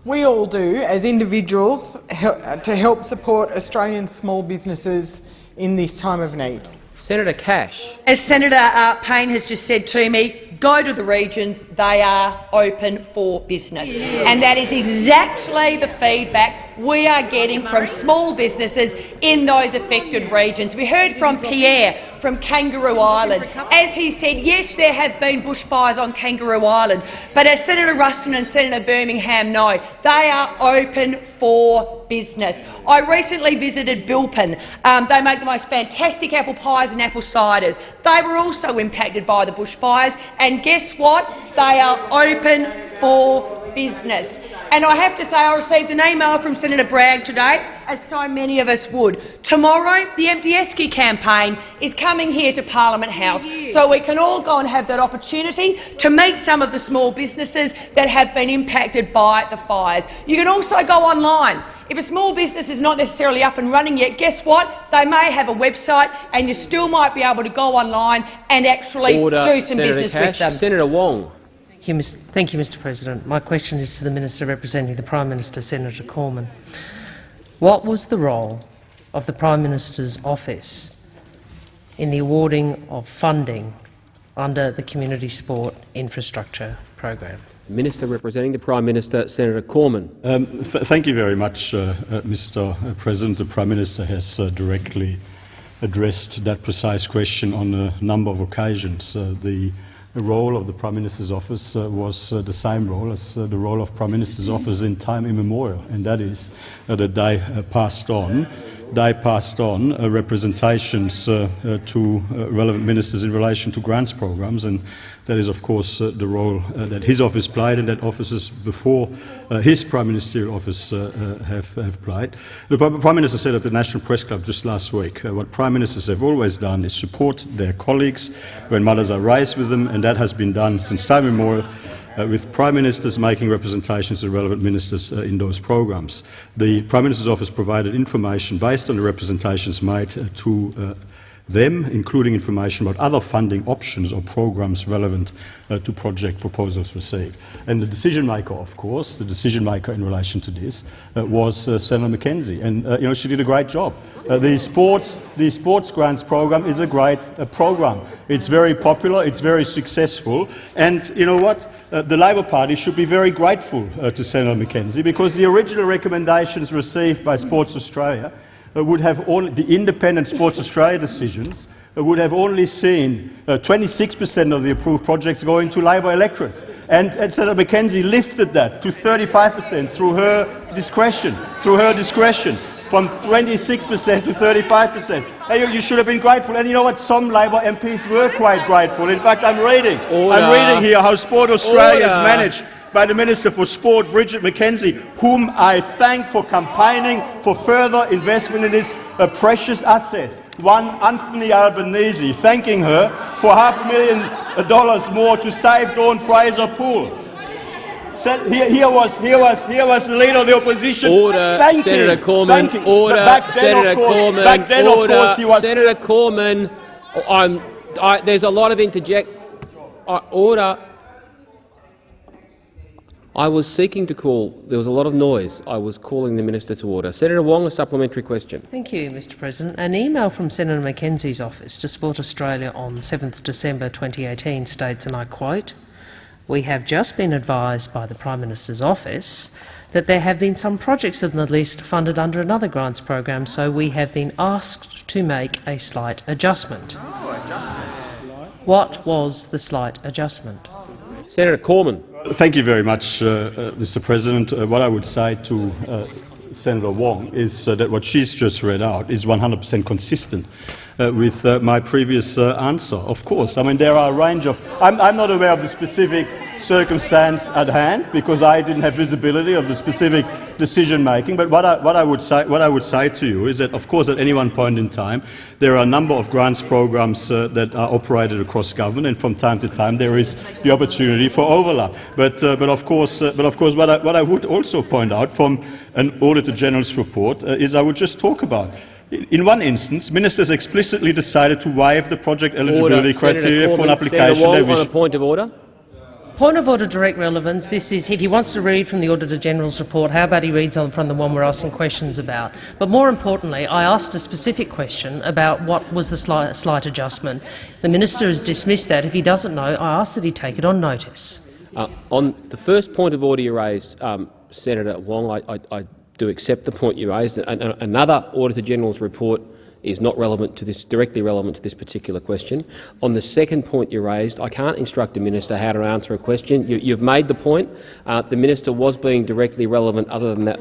we all do as individuals to help support Australian small businesses in this time of need? Senator Cash. As Senator uh, Payne has just said to me, go to the regions, they are open for business. And that is exactly the feedback we are getting from small businesses in those affected regions. We heard from Pierre from Kangaroo Island. As he said, yes, there have been bushfires on Kangaroo Island, but as Senator Ruston and Senator Birmingham know, they are open for business. I recently visited Bilpin. Um, they make the most fantastic apple pies and apple ciders. They were also impacted by the bushfires, and guess what? They are open for business. And I have to say I received an email from Senator Bragg today, as so many of us would. Tomorrow, the Empty Esky campaign is coming here to Parliament House, so we can all go and have that opportunity to meet some of the small businesses that have been impacted by the fires. You can also go online. If a small business is not necessarily up and running yet, guess what? They may have a website and you still might be able to go online and actually Order, do some Senator business Cash. with them. Senator Wong. Thank you, Mr. Thank you, Mr. President. My question is to the Minister representing the Prime Minister, Senator Cormann. What was the role of the Prime Minister's office in the awarding of funding under the Community Sport Infrastructure Program? Minister representing the Prime Minister, Senator Cormann. Um, th thank you very much, uh, uh, Mr. President. The Prime Minister has uh, directly addressed that precise question on a number of occasions. Uh, the role of the Prime Minister's office uh, was uh, the same role as uh, the role of Prime Minister's office in time immemorial, and that is uh, that they uh, passed on they passed on uh, representations uh, uh, to uh, relevant ministers in relation to grants programs, and that is, of course, uh, the role uh, that his office played and that offices before his prime ministerial office have, have played. The Prime Minister said at the National Press Club just last week, what Prime Ministers have always done is support their colleagues when matters are raised with them, and that has been done since time immemorial uh, with Prime Ministers making representations to relevant ministers uh, in those programs. The Prime Minister's office provided information based on the representations made uh, to uh, them, including information about other funding options or programs relevant uh, to project proposals received. And the decision maker, of course, the decision maker in relation to this uh, was uh, Senator McKenzie, and uh, you know she did a great job. Uh, the sports, the sports grants program is a great uh, program. It's very popular, it's very successful, and you know what? the Labor Party should be very grateful to Senator McKenzie because the original recommendations received by Sports Australia would have only, the independent Sports Australia decisions uh, would have only seen 26% uh, of the approved projects going to Labor electorates. And, and Senator McKenzie lifted that to 35% through her discretion, through her discretion, from 26% to 35%. And you, should have been grateful. And you know what? Some Labor MPs were quite grateful. In fact, I'm reading, Order. I'm reading here how Sport Australia has managed by the Minister for Sport, Bridget McKenzie, whom I thank for campaigning for further investment in this uh, precious asset. One Anthony Albanese, thanking her for half a million dollars more to save Dawn Fraser Pool. Here, here, was, here, was, here was the leader of the opposition. Order, Thank Senator Cormann. Order, back then, Senator course, Cormann. Then, order, of course, he was. Senator Cormann. I'm, I, there's a lot of interject. Uh, order. I was seeking to call. There was a lot of noise. I was calling the minister to order. Senator Wong, a supplementary question. Thank you, Mr President. An email from Senator McKenzie's office to Sport Australia on 7 December 2018 states, and I quote, we have just been advised by the Prime Minister's office that there have been some projects in the list funded under another grants program, so we have been asked to make a slight adjustment. Oh, adjustment. What was the slight adjustment? Senator Cormann. Thank you very much, uh, uh, Mr. President. Uh, what I would say to uh, Senator Wong is uh, that what she's just read out is 100% consistent uh, with my previous answer. Of course, I mean there are a range of. I'm, I'm not aware of the specific circumstance at hand because I didn't have visibility of the specific decision making. But what I, what, I would say, what I would say to you is that, of course, at any one point in time, there are a number of grants programs uh, that are operated across government, and from time to time there is the opportunity for overlap. But, uh, but of course, uh, but of course what, I, what I would also point out from an Auditor General's report uh, is I would just talk about in one instance, ministers explicitly decided to waive the project eligibility order. criteria Senator for an application. Senator Wong, on a point of order. Point of order, direct relevance. This is if he wants to read from the Auditor General's report, how about he reads on from the one we're asking questions about? But more importantly, I asked a specific question about what was the slight, slight adjustment. The minister has dismissed that. If he doesn't know, I ask that he take it on notice. Uh, on the first point of order you raised, um, Senator Wong, I, I, I, do accept the point you raised. Another Auditor General's report is not relevant to this, directly relevant to this particular question. On the second point you raised, I can't instruct a minister how to answer a question. You, have made the point. Uh, the minister was being directly relevant. Other than that,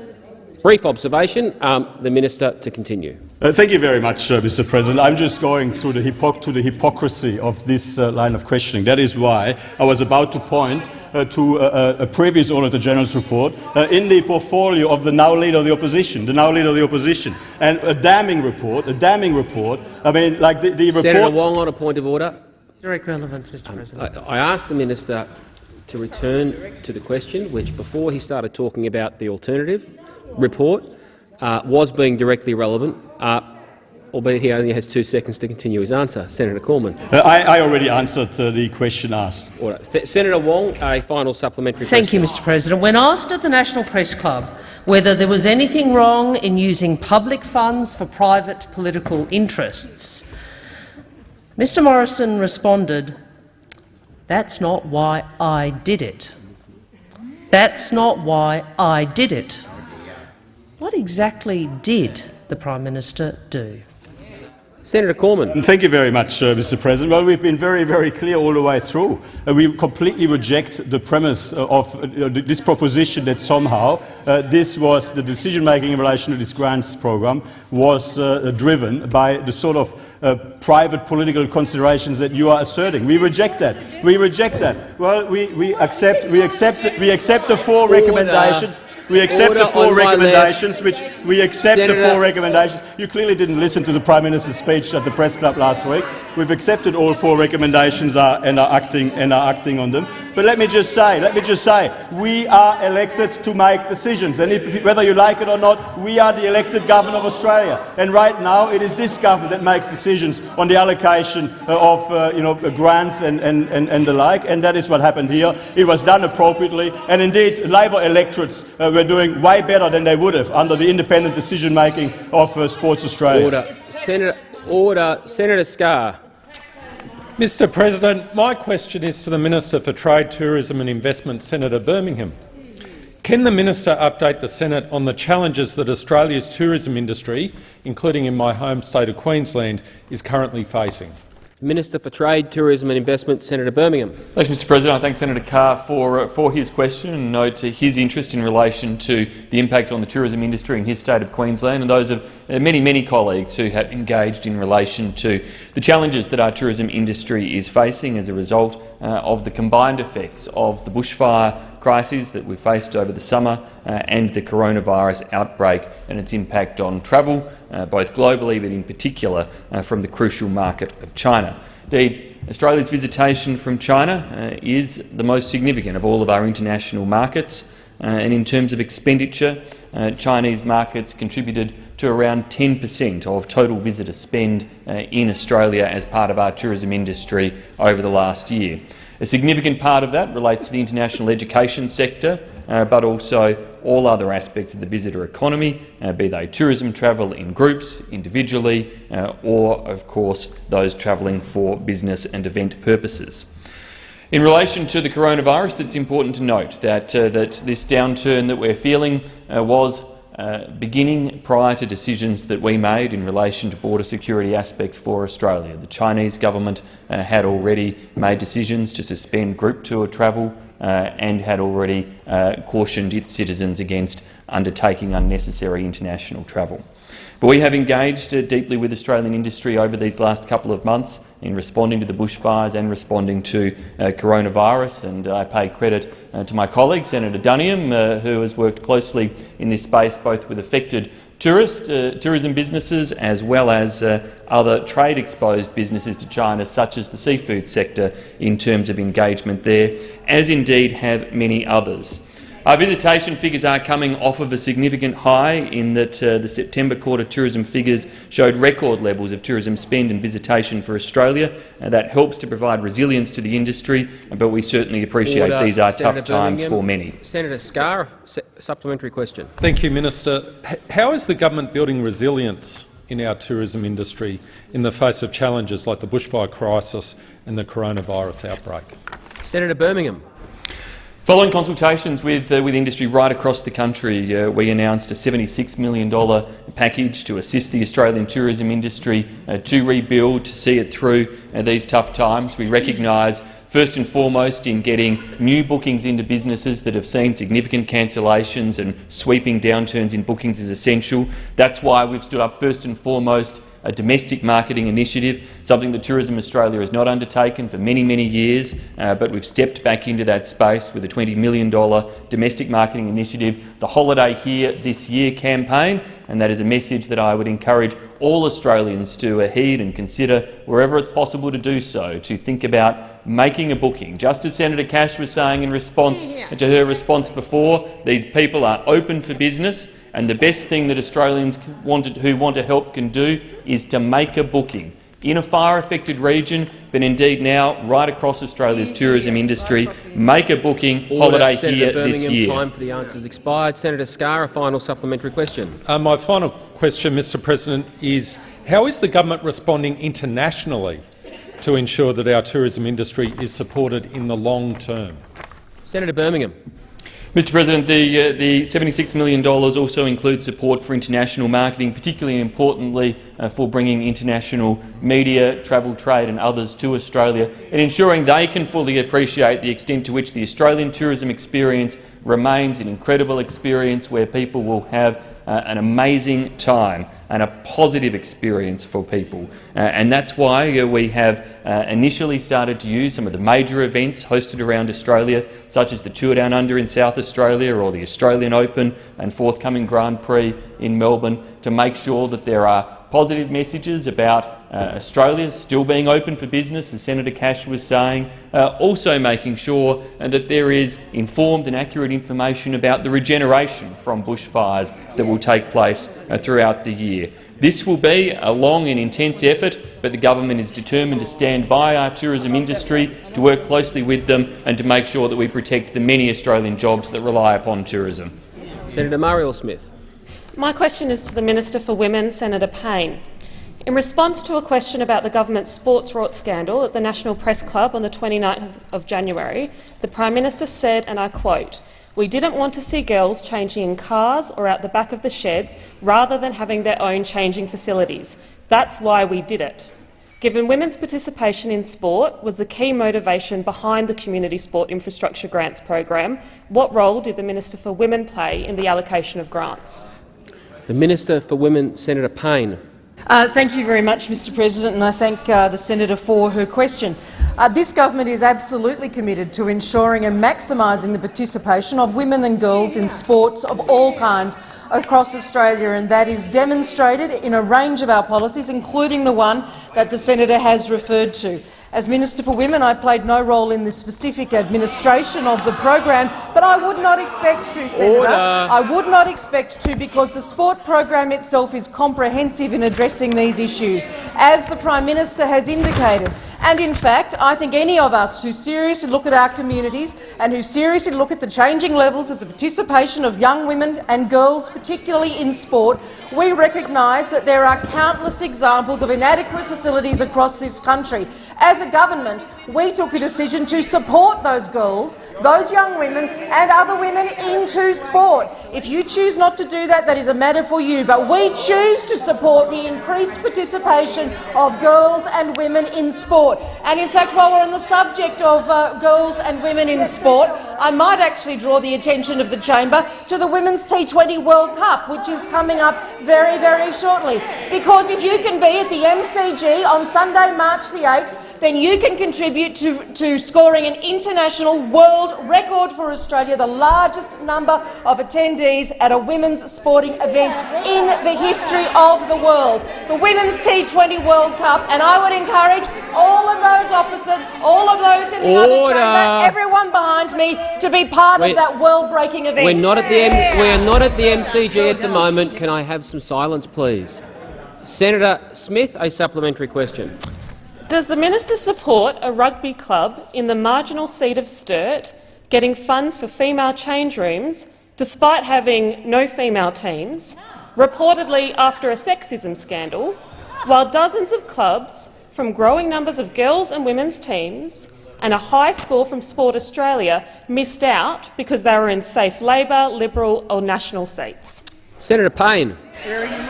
brief observation. Um, the minister to continue. Uh, thank you very much, uh, Mr. President. I'm just going through the, to the hypocrisy of this uh, line of questioning. That is why I was about to point uh, to uh, a previous Auditor General's report uh, in the portfolio of the now leader of the opposition, the now leader of the opposition, and a damning report, a damning report. I mean, like the, the report. Senator Wong on a point of order. Direct relevance, Mr. President. I, I asked the minister to return to the question, which before he started talking about the alternative report, uh, was being directly relevant. Uh, albeit he only has two seconds to continue his answer. Senator Cormann. Uh, I, I, already answered uh, the question asked. Senator Wong, a final supplementary Thank question. you, Mr President. When asked at the National Press Club whether there was anything wrong in using public funds for private political interests, Mr Morrison responded, that's not why I did it. That's not why I did it. What exactly did the Prime Minister do? Senator Cormann. Thank you very much, uh, Mr. President. Well, we've been very, very clear all the way through. Uh, we completely reject the premise uh, of uh, this proposition that somehow uh, this was the decision-making in relation to this grants program was uh, driven by the sort of private political considerations that you are asserting. We reject that. We reject that. Well, we, we accept we accept we accept the four recommendations. We accept Order the four recommendations, which we accept Senator- the four recommendations. You clearly didn't listen to the Prime Minister's speech at the press club last week. We've accepted all four recommendations are, and, are acting, and are acting on them. But let me just say, let me just say, we are elected to make decisions, and if, whether you like it or not, we are the elected government of Australia. And right now, it is this government that makes decisions on the allocation uh, of uh, you know, grants and, and, and, and the like, and that is what happened here. It was done appropriately, and indeed, Labor electorates uh, were doing way better than they would have under the independent decision-making of uh, Sports Australia. Order. Senator, order. Senator Scarr. Mr President, my question is to the Minister for Trade, Tourism and Investment, Senator Birmingham. Can the minister update the Senate on the challenges that Australia's tourism industry, including in my home state of Queensland, is currently facing? Minister for Trade, Tourism and Investment, Senator Birmingham. Thanks, Mr President. I thank Senator Scarr for, uh, for his question and note to his interest in relation to the impacts on the tourism industry in his state of Queensland and those of uh, many, many colleagues who have engaged in relation to the challenges that our tourism industry is facing as a result uh, of the combined effects of the bushfire crises that we faced over the summer uh, and the coronavirus outbreak and its impact on travel, uh, both globally but in particular uh, from the crucial market of China. Indeed, Australia's visitation from China is the most significant of all of our international markets, and in terms of expenditure, Chinese markets contributed to around 10 per cent of total visitor spend in Australia as part of our tourism industry over the last year. A significant part of that relates to the international education sector, uh, but also all other aspects of the visitor economy, uh, be they tourism travel in groups, individually, uh, or, of course, those travelling for business and event purposes. In relation to the coronavirus, it's important to note that, uh, that this downturn that we're feeling uh, was uh, beginning prior to decisions that we made in relation to border security aspects for Australia. The Chinese government uh, had already made decisions to suspend group tour travel uh, and had already uh, cautioned its citizens against undertaking unnecessary international travel. But we have engaged uh, deeply with Australian industry over these last couple of months in responding to the bushfires and responding to uh, coronavirus, and I pay credit uh, to my colleague, Senator Duniam, uh, who has worked closely in this space both with affected tourist, uh, tourism businesses as well as uh, other trade-exposed businesses to China, such as the seafood sector, in terms of engagement there, as indeed have many others. Our visitation figures are coming off of a significant high in that uh, the September quarter tourism figures showed record levels of tourism spend and visitation for Australia. Uh, that helps to provide resilience to the industry, but we certainly appreciate Order. these are Senator tough times for many. Senator Scarr, su supplementary question. Thank you, Minister. How is the government building resilience in our tourism industry in the face of challenges like the bushfire crisis and the coronavirus outbreak? Senator Birmingham. Following consultations with, uh, with industry right across the country, uh, we announced a $76 million package to assist the Australian tourism industry uh, to rebuild, to see it through uh, these tough times. We recognise first and foremost in getting new bookings into businesses that have seen significant cancellations and sweeping downturns in bookings is essential. That's why we've stood up first and foremost a domestic marketing initiative, something that Tourism Australia has not undertaken for many, many years, uh, but we've stepped back into that space with a $20 million domestic marketing initiative, the Holiday Here This Year campaign, and that is a message that I would encourage all Australians to heed and consider wherever it's possible to do so, to think about making a booking. Just as Senator Cash was saying in response to her response before, these people are open for business. And the best thing that Australians wanted, who want to help can do is to make a booking in a fire-affected region, but indeed now right across Australia's tourism industry. Make a booking Order. holiday Senator here Birmingham, this year. Time for the answers expired. Senator Scarr, a final supplementary question. Uh, my final question, Mr President, is how is the government responding internationally to ensure that our tourism industry is supported in the long term? Senator Birmingham. Mr President, the, uh, the $76 million also includes support for international marketing, particularly and importantly uh, for bringing international media, travel, trade and others to Australia and ensuring they can fully appreciate the extent to which the Australian tourism experience remains an incredible experience where people will have uh, an amazing time and a positive experience for people. Uh, and that's why uh, we have uh, initially started to use some of the major events hosted around Australia, such as the Tour Down Under in South Australia or the Australian Open and forthcoming Grand Prix in Melbourne, to make sure that there are positive messages about uh, Australia still being open for business, as Senator Cash was saying, uh, also making sure uh, that there is informed and accurate information about the regeneration from bushfires that will take place uh, throughout the year. This will be a long and intense effort, but the government is determined to stand by our tourism industry, to work closely with them and to make sure that we protect the many Australian jobs that rely upon tourism. Senator Marielle Smith. My question is to the Minister for Women, Senator Payne. In response to a question about the government's sports rort scandal at the National Press Club on the 29th of January, the Prime Minister said, and I quote, we didn't want to see girls changing in cars or out the back of the sheds rather than having their own changing facilities. That's why we did it. Given women's participation in sport was the key motivation behind the Community Sport Infrastructure Grants program, what role did the Minister for Women play in the allocation of grants? The Minister for Women, Senator Payne. Uh, thank you very much, Mr President, and I thank uh, the senator for her question. Uh, this government is absolutely committed to ensuring and maximising the participation of women and girls in sports of all kinds across Australia, and that is demonstrated in a range of our policies, including the one that the senator has referred to. As Minister for Women, I played no role in the specific administration of the program, but I would not expect to, Senator. Order. I would not expect to because the sport program itself is comprehensive in addressing these issues, as the Prime Minister has indicated. And in fact, I think any of us who seriously look at our communities and who seriously look at the changing levels of the participation of young women and girls, particularly in sport, we recognise that there are countless examples of inadequate facilities across this country. As a government, we took a decision to support those girls, those young women and other women into sport. If you choose not to do that, that is a matter for you, but we choose to support the increased participation of girls and women in sport. And in fact, while we're on the subject of uh, girls and women in sport, I might actually draw the attention of the chamber to the Women's T20 World Cup, which is coming up very, very shortly. Because if you can be at the MCG on Sunday, March the 8th, then you can contribute to, to scoring an international world record for Australia, the largest number of attendees at a women's sporting event in the history of the world. The Women's T20 World Cup, and I would encourage all of those opposite, all of those in the Order. other chamber, everyone behind me, to be part We're- of that world-breaking event. We're not at the M we are not at the MCG at the moment. Can I have some silence, please? Senator Smith, a supplementary question. Does the minister support a rugby club in the marginal seat of Sturt getting funds for female change rooms despite having no female teams, reportedly after a sexism scandal, while dozens of clubs from growing numbers of girls and women's teams and a high score from Sport Australia missed out because they were in safe Labor, Liberal or National seats? Senator Payne.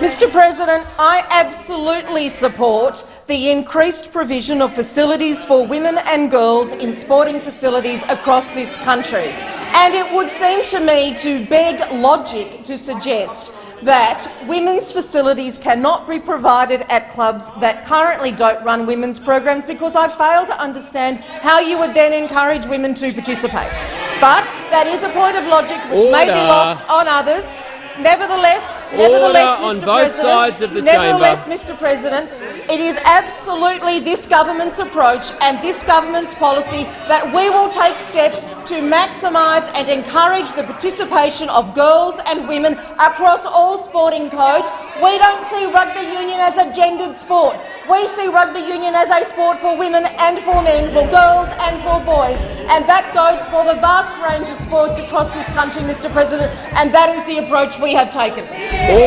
Mr President, I absolutely support the increased provision of facilities for women and girls in sporting facilities across this country. And it would seem to me to beg logic to suggest that women's facilities cannot be provided at clubs that currently don't run women's programs because I fail to understand how you would then encourage women to participate. But that is a point of logic which may be lost on others. Nevertheless, nevertheless, Order on Mr. both President, sides of the nevertheless, chamber. Mr. President, it is absolutely this government's approach and this government's policy that we will take steps to maximise and encourage the participation of girls and women across all sporting codes. We don't see rugby union as a gendered sport. We see rugby union as a sport for women and for men, for girls and for boys. And that goes for the vast range of sports across this country, Mr President, and that is the approach we have taken.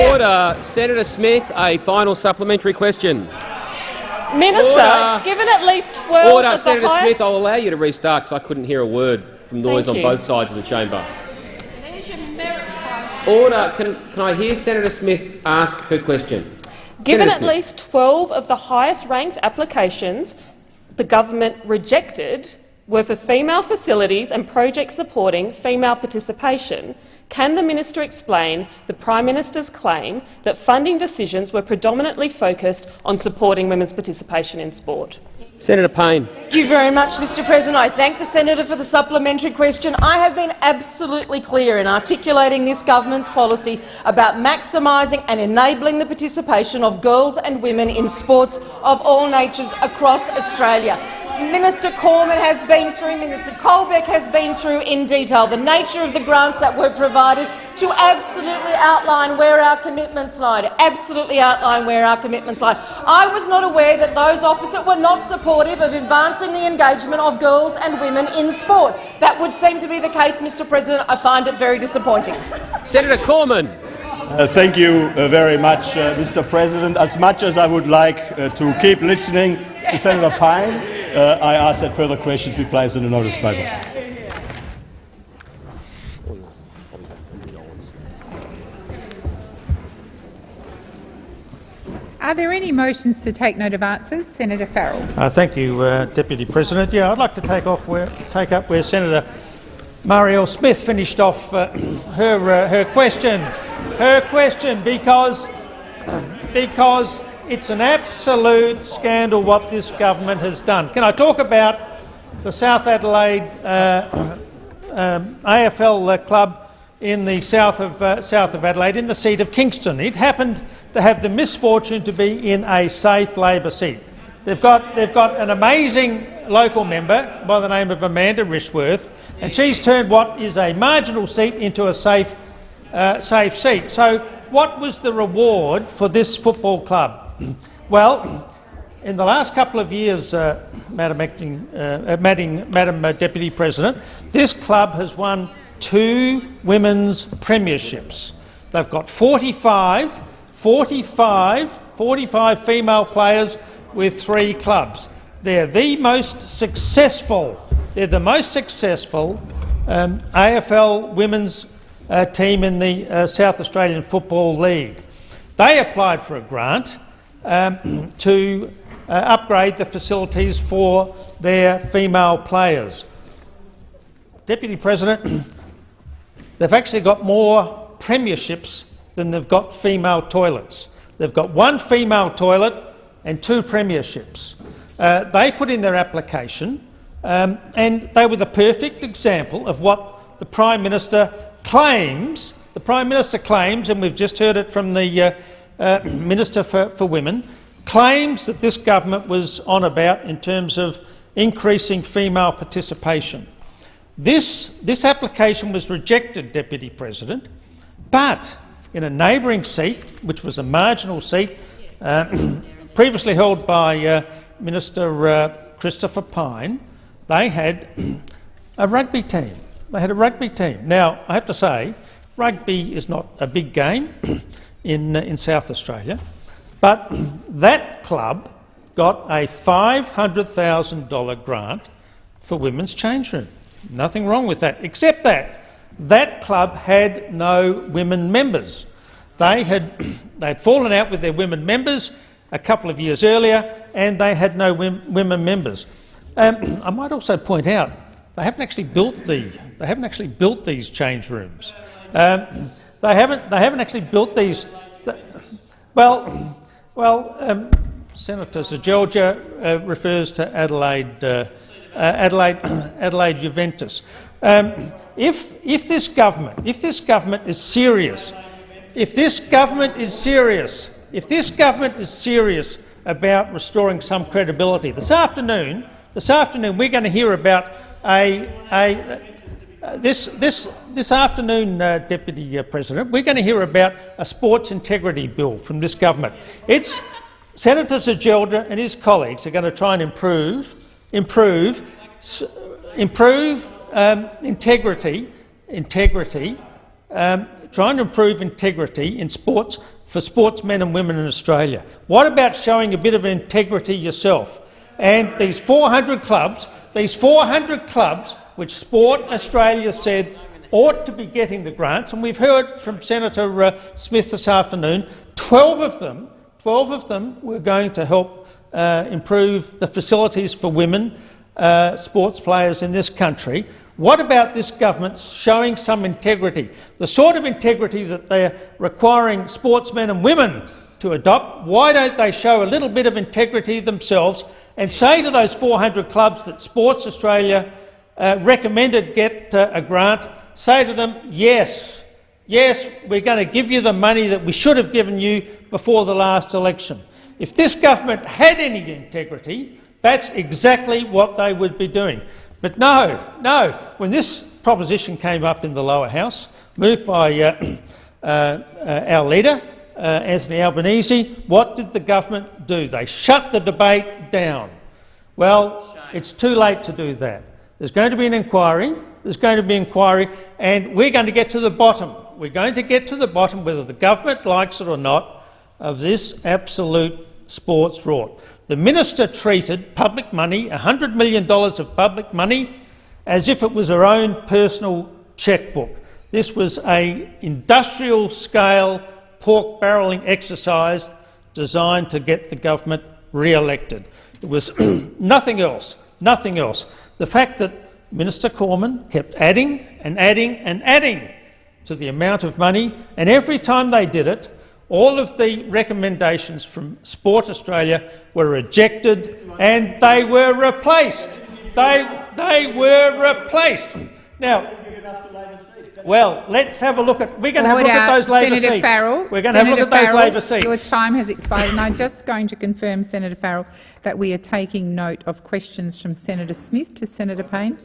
Order. Senator Smith, a final supplementary question. Minister, Order. given at least 12 Order. of the Senator highest Smith, I'll allow you to restart because I couldn't hear a word from noise Thank on you. both sides of the chamber. Order. Can, can I hear Senator Smith ask her question? Given Senator at Smith. least 12 of the highest-ranked applications the government rejected were for female facilities and projects supporting female participation, can the minister explain the Prime Minister's claim that funding decisions were predominantly focused on supporting women's participation in sport? Senator Payne. Thank you very much, Mr President. I thank the senator for the supplementary question. I have been absolutely clear in articulating this government's policy about maximising and enabling the participation of girls and women in sports of all natures across Australia. Minister Cormann has been through, Minister Colbeck has been through in detail the nature of the grants that were provided to absolutely outline where our commitments lie, absolutely outline where our commitments lie. I was not aware that those opposite were not supportive of advancing the engagement of girls and women in sport. That would seem to be the case, Mr President. I find it very disappointing. Senator Cormann. Uh, thank you uh, very much, uh, Mr. President. As much as I would like uh, to keep listening to Senator Payne, uh, I ask that further questions be placed in the notice paper. Are there any motions to take note of answers? Senator Farrell. Uh, thank you, uh, Deputy President. Yeah, I'd like to take off where take up where Senator Marielle Smith finished off uh, her uh, her question. Her question, because because it's an absolute scandal what this government has done. Can I talk about the South Adelaide uh, um, AFL uh, club in the south of uh, south of Adelaide, in the seat of Kingston? It happened to have the misfortune to be in a safe Labor seat. They've got, they've got an amazing local member by the name of Amanda Rishworth, and she's turned what is a marginal seat into a safe, uh, safe seat. So what was the reward for this football club? well, in the last couple of years, uh, Madam, Acting, uh, Madam, Madam uh, Deputy President, this club has won two women's premierships. They've got 45 45, 45 female players with three clubs. They're the most successful, they're the most successful um, AFL women's uh, team in the uh, South Australian Football League. They applied for a grant um, to uh, upgrade the facilities for their female players. Deputy President, they've actually got more premierships than they've got female toilets. They've got one female toilet and two premierships. Uh, they put in their application um, and they were the perfect example of what the Prime Minister claims, the Prime Minister claims, and we've just heard it from the uh, uh, Minister for, for Women, claims that this government was on about in terms of increasing female participation. This, this application was rejected, Deputy President, but in a neighbouring seat, which was a marginal seat uh, previously held by uh, Minister uh, Christopher Pyne, they had a rugby team. They had a rugby team. Now, I have to say, rugby is not a big game in, uh, in South Australia, but that club got a $500,000 grant for women's change room. Nothing wrong with that, except that that club had no women members. They had they'd fallen out with their women members a couple of years earlier, and they had no women members. Um, I might also point out they haven't actually built the they haven't actually built these change rooms. Um, they haven't they haven't actually built these. Well, well, um, Senator Sir uh, refers to Adelaide uh, uh, Adelaide Adelaide Juventus. Um, if, if this government, if this government is serious, if this government is serious, if this government is serious about restoring some credibility, this afternoon, this afternoon we're going to hear about a, a uh, this, this, this afternoon, uh, Deputy uh, President, we're going to hear about a sports integrity bill from this government. It's Senator Seselja and his colleagues are going to try and improve, improve, improve um, integrity, integrity, um, trying to improve integrity in sports for sportsmen and women in Australia. What about showing a bit of integrity yourself? And these 400 clubs, these 400 clubs, which Sport Australia said ought to be getting the grants, and we've heard from Senator uh, Smith this afternoon, 12 of them, 12 of them were going to help uh, improve the facilities for women uh, sports players in this country. What about this government showing some integrity, the sort of integrity that they're requiring sportsmen and women to adopt? Why don't they show a little bit of integrity themselves and say to those 400 clubs that Sports Australia uh, recommended get uh, a grant, say to them, yes, yes, we're going to give you the money that we should have given you before the last election. If this government had any integrity, that's exactly what they would be doing. But no, no. When this proposition came up in the lower house, moved by uh, uh, uh, our leader, uh, Anthony Albanese, what did the government do? They shut the debate down. Well, it's too late to do that. There's going to be an inquiry. There's going to be an inquiry, and we're going to get to the bottom. We're going to get to the bottom, whether the government likes it or not, of this absolute sports rort. The minister treated public money, $100 million of public money, as if it was her own personal chequebook. This was an industrial-scale pork barrelling exercise designed to get the government re-elected. It was nothing else, nothing else. The fact that Minister Cormann kept adding and adding and adding to the amount of money, and every time they did it, all of the recommendations from Sport Australia were rejected and they were replaced. They, they were replaced. Now, well, let's have a look at. We're going to have a look at those Labor Senator seats. Farrell, We're going Senator to have a look at those Farrell, Labor seats. Your time has expired, and I'm just going to confirm, Senator Farrell, that we are taking note of questions from Senator Smith to Senator Payne.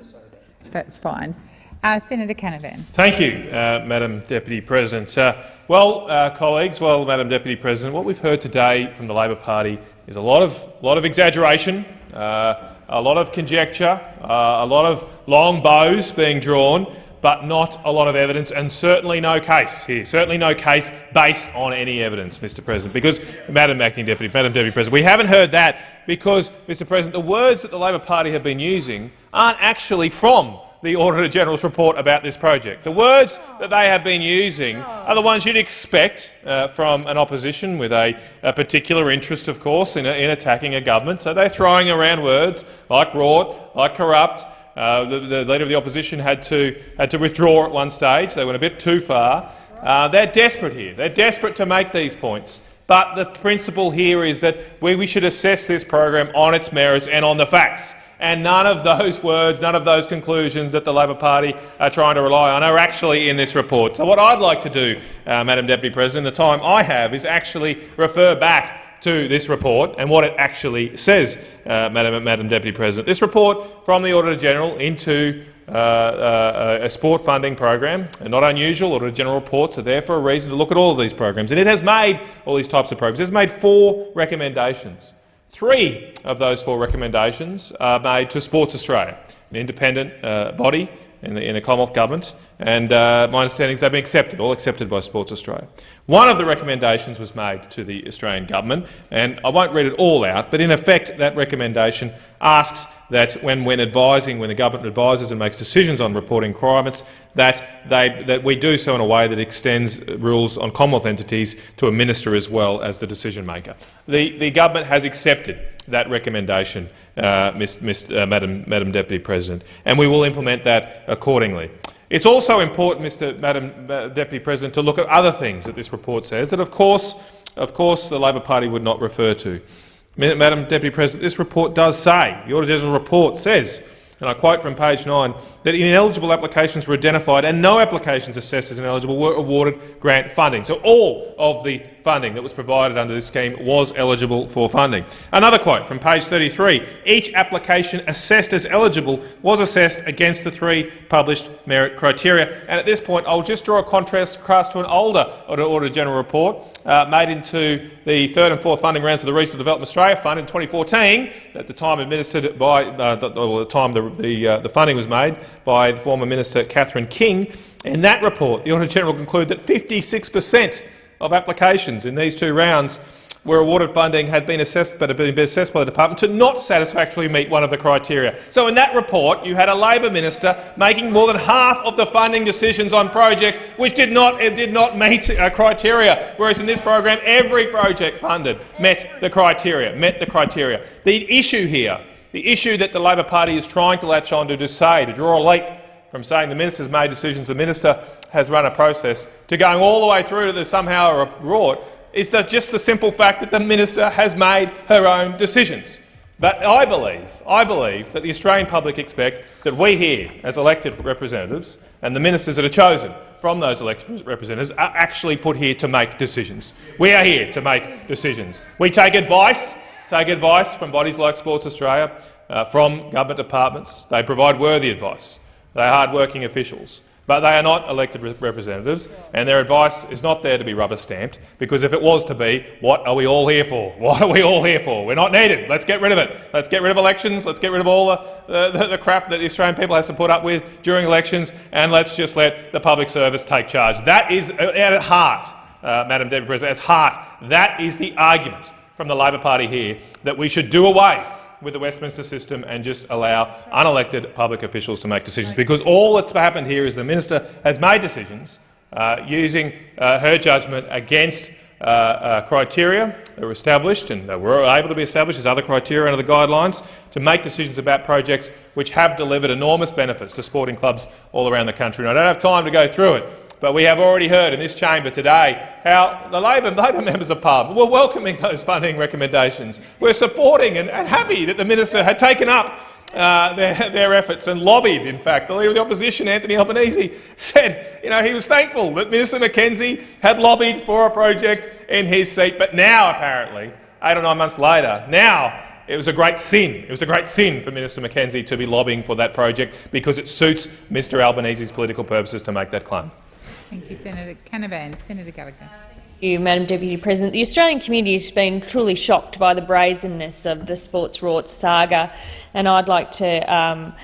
That's fine. Uh, Senator Canavan. Thank you, uh, Madam Deputy President. Uh, well, uh, colleagues, well, Madam Deputy President, what we've heard today from the Labor Party is a lot of, lot of exaggeration, uh, a lot of conjecture, uh, a lot of long bows being drawn, but not a lot of evidence, and certainly no case here. Certainly no case based on any evidence, Mr. President. Because, Madam Acting Deputy, Madam Deputy President, we haven't heard that because, Mr. President, the words that the Labor Party have been using aren't actually from the Auditor General's report about this project. The words that they have been using are the ones you'd expect uh, from an opposition with a, a particular interest, of course, in, in, attacking a government. So they're throwing around words like rort, like corrupt. Uh, the, the, leader of the opposition had to, had to withdraw at one stage. They went a bit too far. Uh, they're desperate here. They're desperate to make these points. But the principle here is that we, we should assess this program on its merits and on the facts and none of those words, none of those conclusions that the Labor Party are trying to rely on are actually in this report. So what I'd like to do, uh, Madam Deputy President, the time I have is actually refer back to this report and what it actually says, uh, Madam, Madam Deputy President. This report from the Auditor-General into uh, uh, a sport funding program, and not unusual, Auditor General reports are there for a reason to look at all of these programs. And it has made all these types of programs. It has made four recommendations. Three of those four recommendations are made to Sports Australia, an independent uh, body in the, in the, Commonwealth Government, and uh, my understanding is they've been accepted, all accepted by Sports Australia. One of the recommendations was made to the Australian Government, and I won't read it all out, but in effect that recommendation asks that when, when advising, when the government advises and makes decisions on reporting requirements, that, they, that we do so in a way that extends rules on Commonwealth entities to a minister as well as the decision maker. The, the government has accepted that recommendation, uh, Ms, Ms, uh, Madam, Madam Deputy President, and we will implement that accordingly. It's also important, Mr. Madam uh, Deputy President, to look at other things that this report says that, of course, of course, the Labor Party would not refer to. Madam Deputy President, this report does say, the Auditor General report says, and I quote from page 9, that ineligible applications were identified and no applications assessed as ineligible were awarded grant funding. So all of the funding that was provided under this scheme was eligible for funding. Another quote from page 33, each application assessed as eligible was assessed against the three published merit criteria. And at this point, I'll just draw a contrast across to an older Auditor General report uh, made into the third and fourth funding rounds of the Regional Development Australia Fund in 2014, at the time administered by, uh, the, the, time the, the, uh, the funding was made by the former Minister Catherine King. In that report, the Auditor General concluded that 56 per cent of applications in these two rounds were awarded funding had been assessed, but had been assessed by the department to not satisfactorily meet one of the criteria. So in that report, you had a Labor minister making more than half of the funding decisions on projects which did not, did not meet uh, criteria, whereas in this program, every project funded met the criteria. Met the criteria. The issue here, the issue that the Labor Party is trying to latch on to, to say, to draw a leap from saying the minister's made decisions, the minister has run a process, to going all the way through to the somehow report is that just the simple fact that the minister has made her own decisions. But I believe, I believe that the Australian public expect that we here, as elected representatives, and the ministers that are chosen from those elected representatives are actually put here to make decisions. We are here to make decisions. We take advice, take advice from bodies like Sports Australia, uh, from government departments. They provide worthy advice. They are hard-working officials. But they are not elected representatives, and their advice is not there to be rubber-stamped, because if it was to be, what are we all here for? What are we all here for? We're not needed. Let's get rid of it. Let's get rid of elections. Let's get rid of all the, the, the crap that the Australian people has to put up with during elections, and let's just let the public service take charge. That is, uh, at heart, uh, Madam Deputy President, at heart, that is the argument from the Labor Party here, that we should do away with the Westminster system and just allow unelected public officials to make decisions. Because all that's happened here is the minister has made decisions uh, using uh, her judgment against uh, uh criteria that were established and that were able to be established as other criteria under the guidelines to make decisions about projects which have delivered enormous benefits to sporting clubs all around the country. And I don't have time to go through it, but we have already heard in this chamber today how the Labor, Labor members of Parliament were welcoming those funding recommendations. We're supporting and, and happy that the minister had taken up uh, their, their, efforts and lobbied, in fact. The Leader of the Opposition, Anthony Albanese, said you know, he was thankful that Minister McKenzie had lobbied for a project in his seat, but now, apparently, eight or nine months later, now it was a great sin. It was a great sin for Minister McKenzie to be lobbying for that project because it suits Mr Albanese's political purposes to make that claim. Thank you, Senator Canavan. Senator Gallagher. Thank you, Madam Deputy President. The Australian community has been truly shocked by the brazenness of the sports rorts saga, and I'd like to um,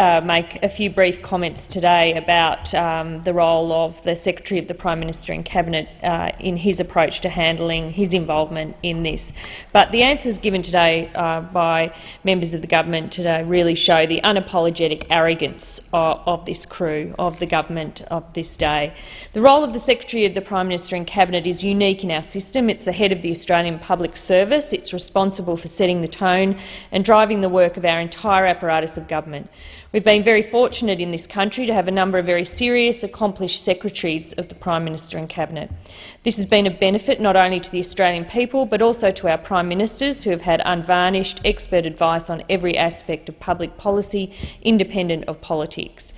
uh, make a few brief comments today about um, the role of the Secretary of the Prime Minister and Cabinet uh, in his approach to handling his involvement in this. But the answers given today uh, by members of the government today really show the unapologetic arrogance of, of, this crew, of the government of this day. The role of the Secretary of the Prime Minister and Cabinet is unique in our system. It's the head of the Australian Public Service. It's responsible for setting the tone and driving the work of our entire apparatus of government. We've been very fortunate in this country to have a number of very serious, accomplished secretaries of the Prime Minister and Cabinet. This has been a benefit not only to the Australian people but also to our Prime Ministers, who have had unvarnished, expert advice on every aspect of public policy, independent of politics.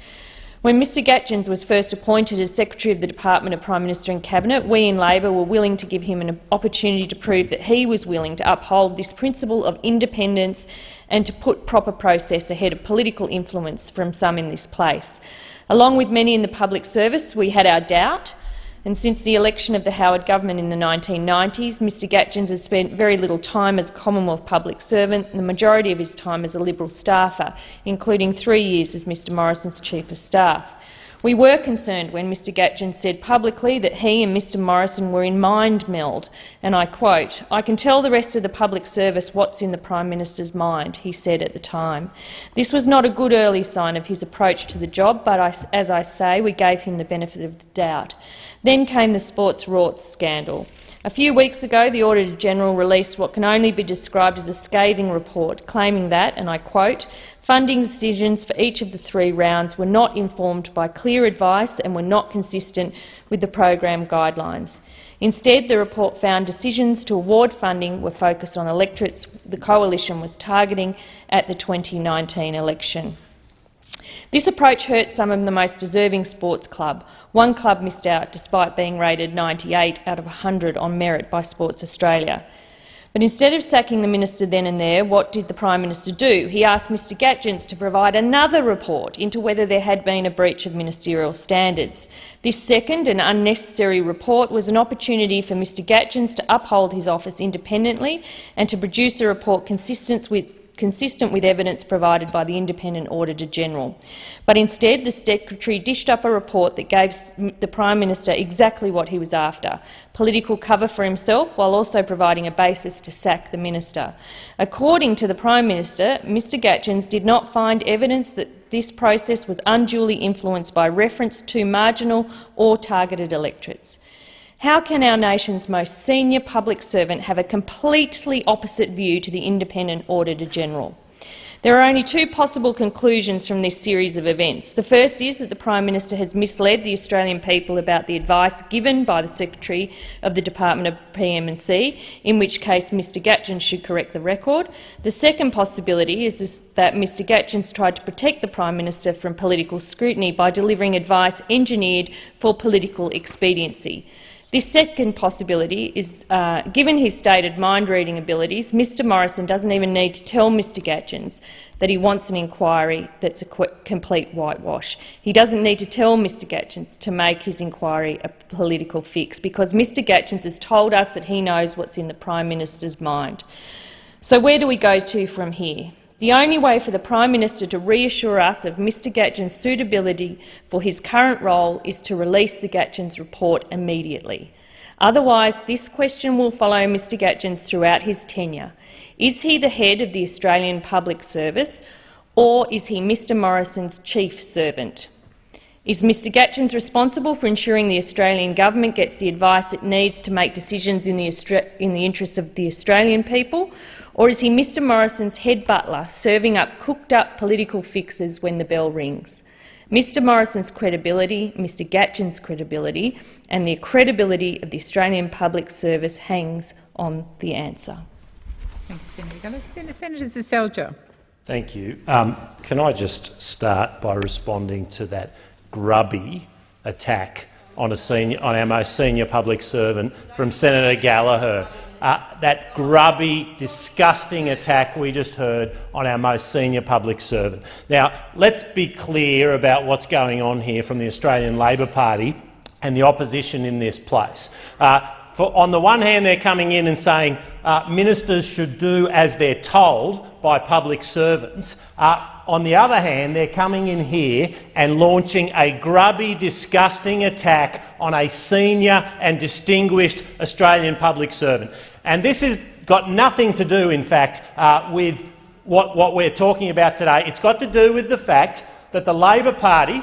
When Mr Gaetjens was first appointed as Secretary of the Department of Prime Minister and Cabinet, we in Labor were willing to give him an opportunity to prove that he was willing to uphold this principle of independence and to put proper process ahead of political influence from some in this place. Along with many in the public service, we had our doubt, and since the election of the Howard government in the 1990s, Mr Gaetjens has spent very little time as Commonwealth public servant and the majority of his time as a Liberal staffer, including three years as Mr Morrison's Chief of Staff. We were concerned when Mr Gaetjens said publicly that he and Mr Morrison were in mind meld, and I quote, I can tell the rest of the public service what's in the Prime Minister's mind, he said at the time. This was not a good early sign of his approach to the job, but I, as I say, we gave him the benefit of the doubt. Then came the sports rorts scandal. A few weeks ago, the Auditor-General released what can only be described as a scathing report, claiming that, and I quote, funding decisions for each of the three rounds were not informed by clear advice and were not consistent with the program guidelines. Instead, the report found decisions to award funding were focused on electorates the coalition was targeting at the 2019 election. This approach hurt some of the most deserving sports club. One club missed out despite being rated 98 out of 100 on merit by Sports Australia. But instead of sacking the minister then and there, what did the Prime Minister do? He asked Mr Gaetjens to provide another report into whether there had been a breach of ministerial standards. This second and unnecessary report was an opportunity for Mr Gaetjens to uphold his office independently and to produce a report consistent with consistent with evidence provided by the Independent Auditor-General. But instead, the Secretary dished up a report that gave the Prime Minister exactly what he was after, political cover for himself while also providing a basis to sack the minister. According to the Prime Minister, Mr Gaetjens did not find evidence that this process was unduly influenced by reference to marginal or targeted electorates. How can our nation's most senior public servant have a completely opposite view to the independent Auditor-General? There are only two possible conclusions from this series of events. The first is that the Prime Minister has misled the Australian people about the advice given by the Secretary of the Department of PM&C, in which case Mr Gaetjens should correct the record. The second possibility is this, that Mr Gaetjens tried to protect the Prime Minister from political scrutiny by delivering advice engineered for political expediency. This second possibility is, uh, given his stated mind-reading abilities, Mr Morrison doesn't even need to tell Mr Gaetjens that he wants an inquiry that's a complete whitewash. He doesn't need to tell Mr Gaetjens to make his inquiry a political fix, because Mr Gaetjens has told us that he knows what's in the Prime Minister's mind. So where do we go to from here? The only way for the Prime Minister to reassure us of Mr Gaetjens' suitability for his current role is to release the Gaetjens report immediately. Otherwise, this question will follow Mr Gaetjens throughout his tenure. Is he the head of the Australian Public Service or is he Mr Morrison's chief servant? Is Mr Gaetjens responsible for ensuring the Australian government gets the advice it needs to make decisions in the, in the interests of the Australian people, or is he Mr Morrison's head butler, serving up cooked-up political fixes when the bell rings? Mr Morrison's credibility, Mr Gaetjens' credibility and the credibility of the Australian public service hangs on the answer. Thank you, Senator Senator Seselja. Thank you. Um, can I just start by responding to that grubby attack on, senior, on our most senior public servant from Senator Gallagher? Uh, that grubby, disgusting attack we just heard on our most senior public servant. Now, let's be clear about what's going on here from the Australian Labor Party and the opposition in this place. Uh, for, on the one hand, they're coming in and saying uh, ministers should do as they're told by public servants. Uh, on the other hand, they're coming in here and launching a grubby, disgusting attack on a senior and distinguished Australian public servant. And this has got nothing to do, in fact, uh, with what, what we're talking about today. It's got to do with the fact that the Labor Party,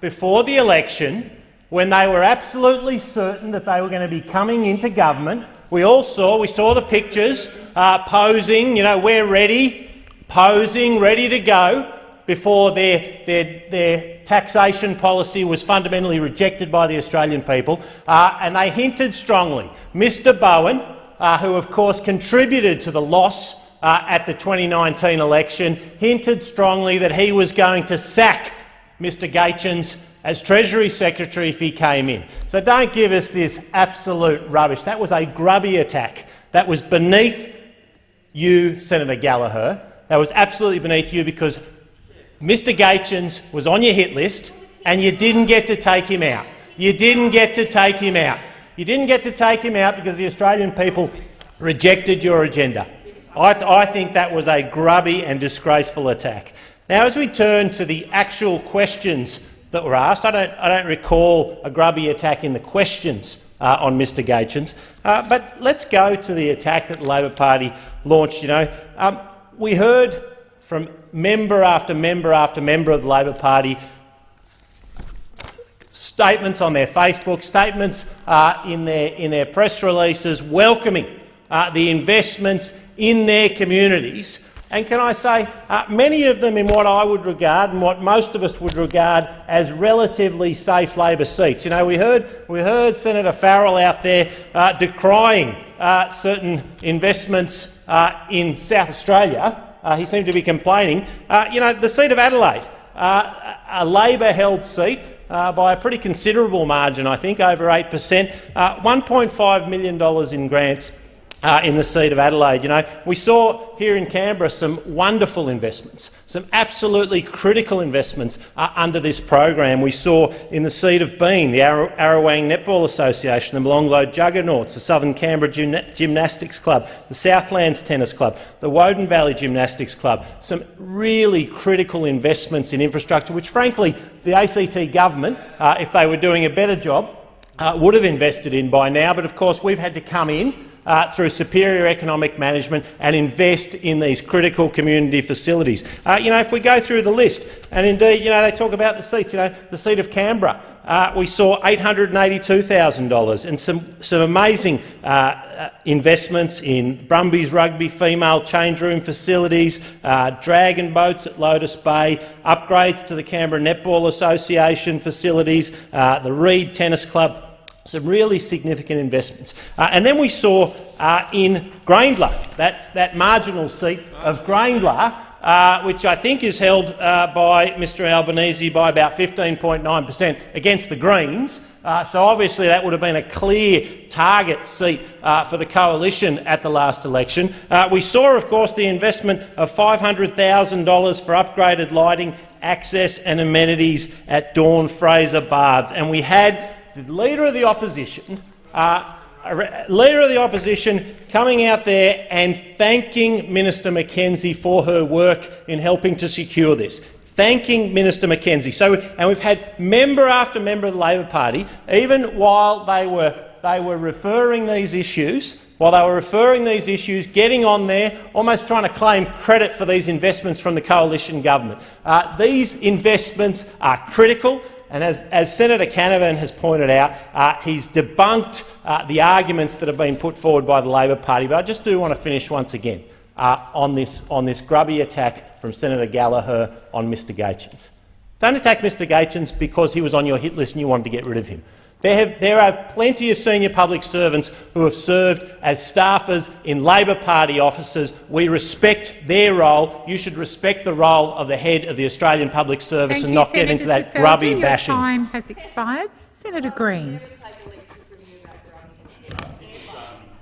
before the election, when they were absolutely certain that they were going to be coming into government, we all saw, we saw the pictures uh, posing, you know, we're ready, posing, ready to go, before their, their, their taxation policy was fundamentally rejected by the Australian people, uh, and they hinted strongly. Mr Bowen, uh, who of course contributed to the loss uh, at the 2019 election, hinted strongly that he was going to sack Mr Gaetjens as Treasury Secretary if he came in. So don't give us this absolute rubbish. That was a grubby attack. That was beneath you, Senator Gallagher. That was absolutely beneath you because Mr Gaetjens was on your hit list and you didn't get to take him out. You didn't get to take him out. You didn't get to take him out because the Australian people rejected your agenda. I, th I think that was a grubby and disgraceful attack. Now, as we turn to the actual questions that were asked, I don't, I don't recall a grubby attack in the questions uh, on Mr Gaetjens, uh, but let's go to the attack that the Labor Party launched. You know, um, we heard from member after member after member of the Labor Party statements on their Facebook, statements uh, in, their, in their press releases welcoming uh, the investments in their communities. And can I say, uh, many of them in what I would regard and what most of us would regard as relatively safe Labor seats. You know, we heard, we heard Senator Farrell out there uh, decrying uh, certain investments uh, in South Australia. he seemed to be complaining. you know, the seat of Adelaide, a Labor-held seat, uh, by a pretty considerable margin, I think, over 8 per cent, uh, $1.5 million in grants uh, in the seat of Adelaide. You know, we saw here in Canberra some wonderful investments, some absolutely critical investments uh, under this program. We saw in the seat of Bean, the Ar Arawang Netball Association, the Molonglo Juggernauts, the Southern Canberra Gym Gymnastics Club, the Southlands Tennis Club, the Woden Valley Gymnastics Club, some really critical investments in infrastructure, which frankly the ACT government, uh, if they were doing a better job, uh, would have invested in by now. But of course we've had to come in uh, through superior economic management and invest in these critical community facilities. Uh, you know, if we go through the list, and indeed, you know, they talk about the seats. You know, the seat of Canberra, uh, we saw $882,000 and some some amazing uh, uh, investments in Brumbies rugby, female change room facilities, uh, dragon boats at Lotus Bay, upgrades to the Canberra Netball Association facilities, the Reid Tennis Club some really significant investments. Uh, and then we saw uh, in Grayndler, that, that marginal seat of Grayndler, uh, which I think is held uh, by Mr Albanese by about 15.9 per cent against the Greens. Uh, so obviously that would have been a clear target seat uh, for the coalition at the last election. we saw, of course, the investment of $500,000 for upgraded lighting, access and amenities at Dawn Fraser Baths. And we had the Leader of the Opposition, uh, Leader of the Opposition coming out there and thanking Minister McKenzie for her work in helping to secure this. Thanking Minister McKenzie. So, and we've had member after member of the Labor Party, even while they were, they were referring these issues, while they were referring these issues, getting on there, almost trying to claim credit for these investments from the coalition government. Uh, these investments are critical. And as, as Senator Canavan has pointed out, uh, he's debunked uh, the arguments that have been put forward by the Labor Party. But I just do want to finish once again uh, on, this, on this grubby attack from Senator Gallagher on Mr Gaetjens. Don't attack Mr Gaetjens because he was on your hit list and you wanted to get rid of him. There, have, there, are plenty of senior public servants who have served as staffers in Labor Party offices. We respect their role. You should respect the role of the head of the Australian Public Service Thank and you, not Senator get into that Seselja. grubby Your bashing. time has expired. Senator Green.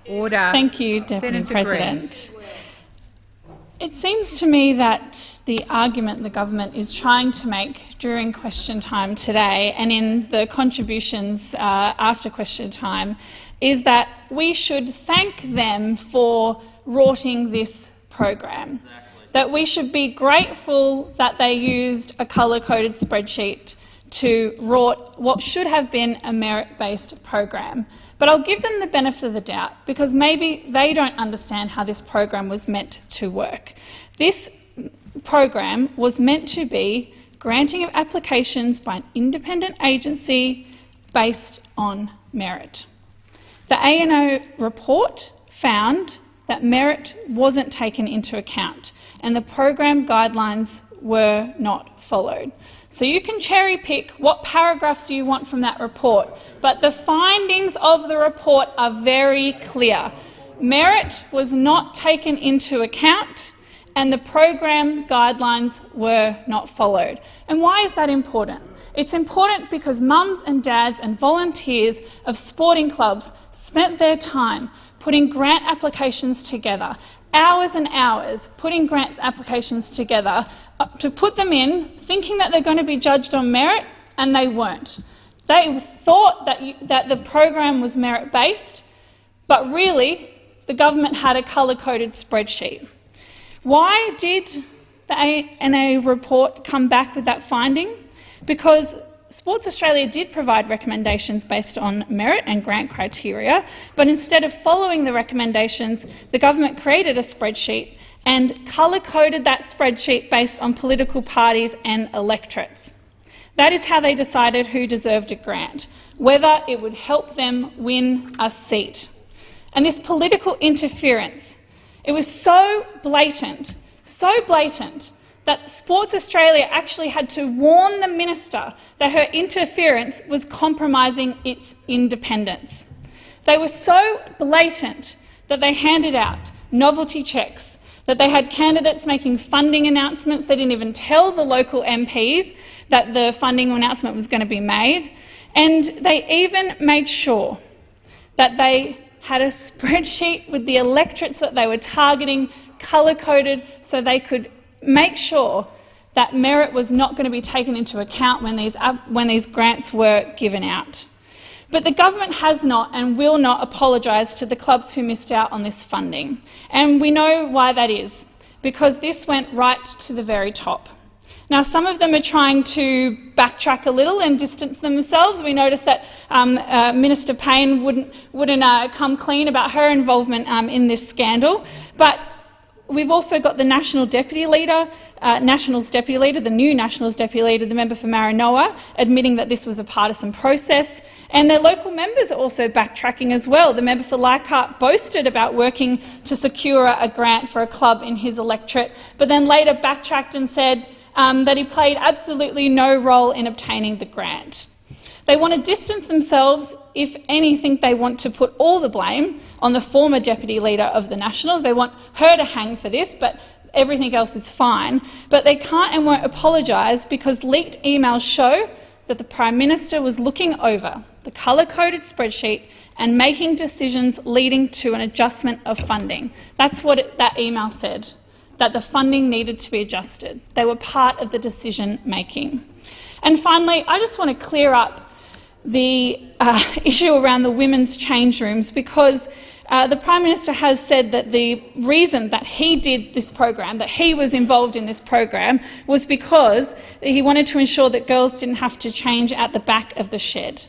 Order. Thank you, Deputy Senator President. It seems to me that the argument the government is trying to make during question time today and in the contributions uh, after question time is that we should thank them for rorting this program, that we should be grateful that they used a colour-coded spreadsheet to rort what should have been a merit-based program. But I'll give them the benefit of the doubt because maybe they don't understand how this program was meant to work. This program was meant to be granting of applications by an independent agency based on merit. The ANAO report found that merit wasn't taken into account and the program guidelines were not followed. So you can cherry pick what paragraphs you want from that report, but the findings of the report are very clear. Merit was not taken into account and the program guidelines were not followed. And why is that important? It's important because mums and dads and volunteers of sporting clubs spent their time putting grant applications together, hours and hours putting grant applications together uh, to put them in, thinking that they're going to be judged on merit, and they weren't. They thought that, you, that the program was merit-based, but really the government had a colour-coded spreadsheet. Why did the ANAO report come back with that finding? Because Sports Australia did provide recommendations based on merit and grant criteria, but instead of following the recommendations, the government created a spreadsheet and colour-coded that spreadsheet based on political parties and electorates. That is how they decided who deserved a grant, whether it would help them win a seat. And this political interference, it was so blatant, so blatant, that Sports Australia actually had to warn the minister that her interference was compromising its independence. They were so blatant that they handed out novelty checks, that they had candidates making funding announcements. They didn't even tell the local MPs that the funding announcement was going to be made. And they even made sure that they had a spreadsheet with the electorates that they were targeting, colour-coded, so they could make sure that merit was not going to be taken into account when these, when these grants were given out. But the government has not and will not apologise to the clubs who missed out on this funding. And we know why that is, because this went right to the very top. Now, some of them are trying to backtrack a little and distance themselves. We noticed that um, uh, Minister Payne wouldn't, wouldn't uh, come clean about her involvement um, in this scandal. But we've also got the National Deputy Leader, uh, Nationals Deputy Leader, the new Nationals Deputy Leader, the member for Maranoa, admitting that this was a partisan process. And their local members are also backtracking as well. The member for Leichhardt boasted about working to secure a grant for a club in his electorate, but then later backtracked and said, um, that he played absolutely no role in obtaining the grant. They want to distance themselves. If anything, they want to put all the blame on the former deputy leader of the Nationals. They want her to hang for this, but everything else is fine. But they can't and won't apologise because leaked emails show that the Prime Minister was looking over the colour-coded spreadsheet and making decisions leading to an adjustment of funding. That's what it, that email said that the funding needed to be adjusted. They were part of the decision making. And finally, I just want to clear up the uh, issue around the women's change rooms because uh, the Prime Minister has said that the reason that he did this program, that he was involved in this program, was because he wanted to ensure that girls didn't have to change at the back of the shed.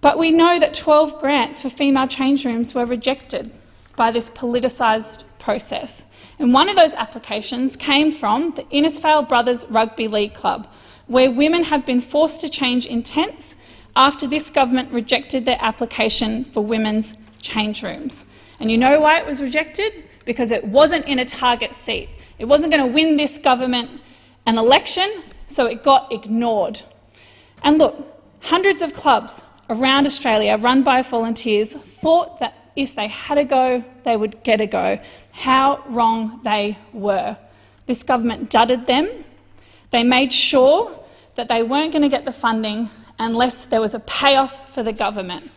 But we know that 12 grants for female change rooms were rejected by this politicised process. And one of those applications came from the Innisfail Brothers Rugby League Club, where women have been forced to change intents after this government rejected their application for women's change rooms. And you know why it was rejected? Because it wasn't in a target seat. It wasn't going to win this government an election, so it got ignored. And look, hundreds of clubs around Australia run by volunteers thought that if they had a go, they would get a go. How wrong they were. This government dudded them. They made sure that they weren't going to get the funding unless there was a payoff for the government.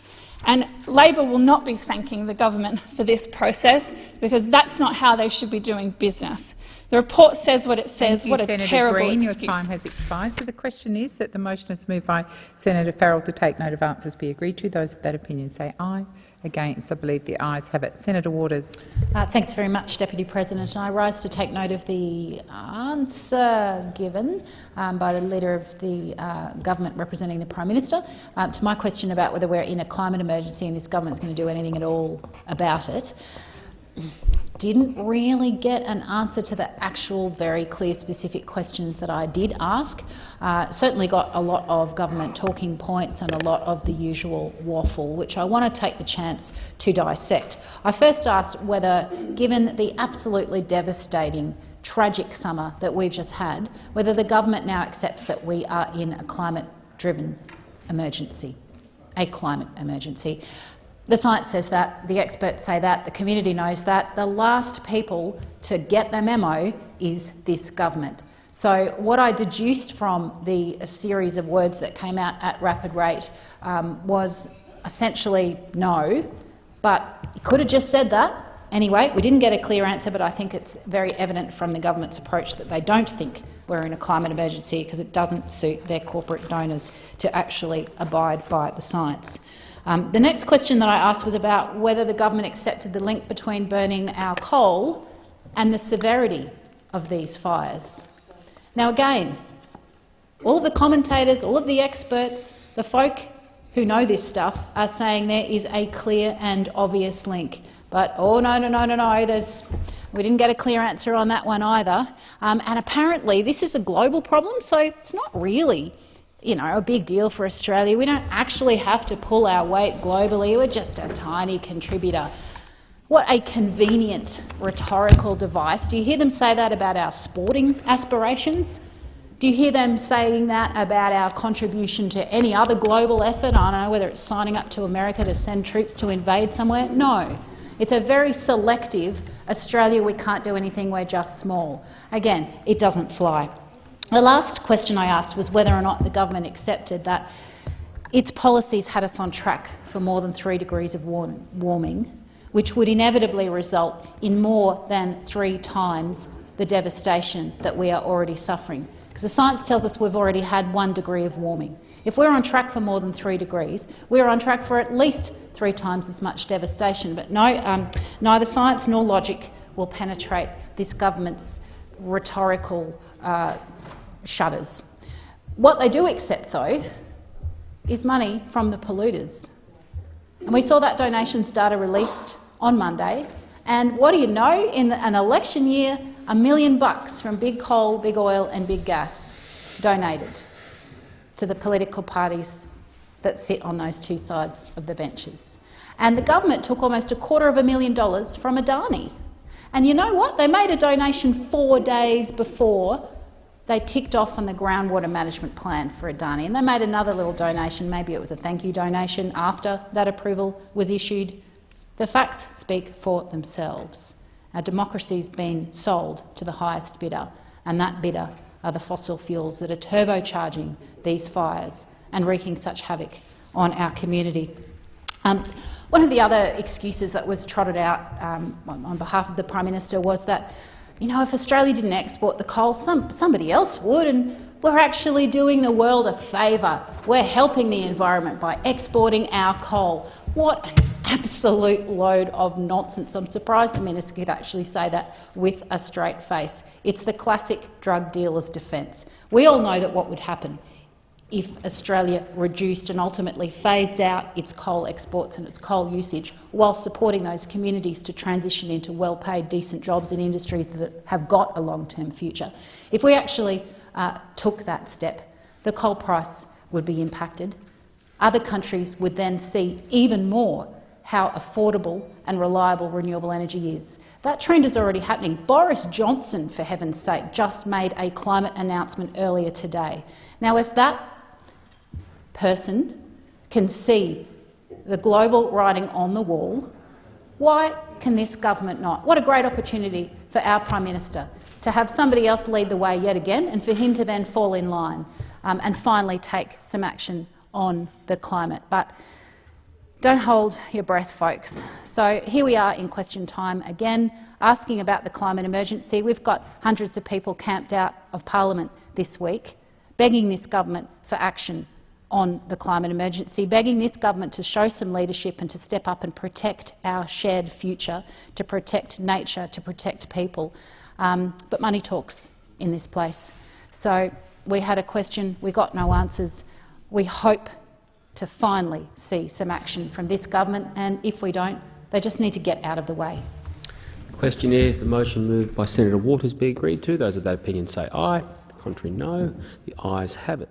And Labor will not be thanking the government for this process because that's not how they should be doing business. The report says what it says. Thank what you, a Senator terrible Green. excuse. Your time has expired. So the question is that the motion is moved by Senator Farrell to take note of answers be agreed to. Those of that opinion say aye. Against, I believe the ayes have it. Senator Waters. Uh, thanks very much, Deputy President. And I rise to take note of the answer given um, by the Leader of the uh, Government representing the Prime Minister uh, to my question about whether we're in a climate emergency and this government is going to do anything at all about it didn't really get an answer to the actual very clear specific questions that I did ask. Uh, certainly got a lot of government talking points and a lot of the usual waffle, which I want to take the chance to dissect. I first asked whether, given the absolutely devastating tragic summer that we've just had, whether the government now accepts that we are in a climate-driven emergency, a climate emergency. The science says that, the experts say that, the community knows that. The last people to get the memo is this government. So what I deduced from the series of words that came out at rapid rate um, was essentially no, but he could have just said that. Anyway, we didn't get a clear answer, but I think it's very evident from the government's approach that they don't think we're in a climate emergency because it doesn't suit their corporate donors to actually abide by the science. Um, the next question that I asked was about whether the government accepted the link between burning our coal and the severity of these fires. Now again, all of the commentators, all of the experts, the folk who know this stuff are saying there is a clear and obvious link. But oh no, no, no, no, no, there's, we didn't get a clear answer on that one either. Um, and apparently this is a global problem, so it's not really you know, a big deal for Australia. We don't actually have to pull our weight globally. We're just a tiny contributor. What a convenient rhetorical device. Do you hear them say that about our sporting aspirations? Do you hear them saying that about our contribution to any other global effort? I don't know whether it's signing up to America to send troops to invade somewhere. No. It's a very selective Australia, we can't do anything, we're just small. Again, it doesn't fly. The last question I asked was whether or not the government accepted that its policies had us on track for more than three degrees of warm warming, which would inevitably result in more than three times the devastation that we are already suffering. Because the science tells us we've already had one degree of warming. If we're on track for more than three degrees, we're on track for at least three times as much devastation. But no, um, neither science nor logic will penetrate this government's rhetorical uh, shudders. What they do accept, though, is money from the polluters. And we saw that donations data released on Monday. And what do you know? In an election year, a million bucks from big coal, big oil and big gas donated to the political parties that sit on those two sides of the benches. And the government took almost a quarter of a million dollars from Adani. And you know what? They made a donation four days before they ticked off on the groundwater management plan for Adani, and they made another little donation. Maybe it was a thank you donation after that approval was issued. The facts speak for themselves. Our democracy's been sold to the highest bidder, and that bidder are the fossil fuels that are turbocharging these fires and wreaking such havoc on our community. Um, one of the other excuses that was trotted out um, on behalf of the Prime Minister was that you know, if Australia didn't export the coal, some, somebody else would, and we're actually doing the world a favour. We're helping the environment by exporting our coal. What an absolute load of nonsense. I'm surprised the minister could actually say that with a straight face. It's the classic drug dealer's defence. We all know that what would happen if Australia reduced and ultimately phased out its coal exports and its coal usage while supporting those communities to transition into well-paid, decent jobs in industries that have got a long-term future. If we actually uh, took that step, the coal price would be impacted. Other countries would then see even more how affordable and reliable renewable energy is. That trend is already happening. Boris Johnson, for heaven's sake, just made a climate announcement earlier today. Now, if that person can see the global writing on the wall, why can this government not? What a great opportunity for our Prime Minister to have somebody else lead the way yet again and for him to then fall in line um, and finally take some action on the climate. But don't hold your breath, folks. So here we are in question time again, asking about the climate emergency. We've got hundreds of people camped out of parliament this week, begging this government for action on the climate emergency, begging this government to show some leadership and to step up and protect our shared future, to protect nature, to protect people. Um, but money talks in this place. So we had a question, we got no answers. We hope to finally see some action from this government, and if we don't, they just need to get out of the way. Question is the motion moved by Senator Waters be agreed to. Those of that opinion say aye. The contrary, no. The ayes have it.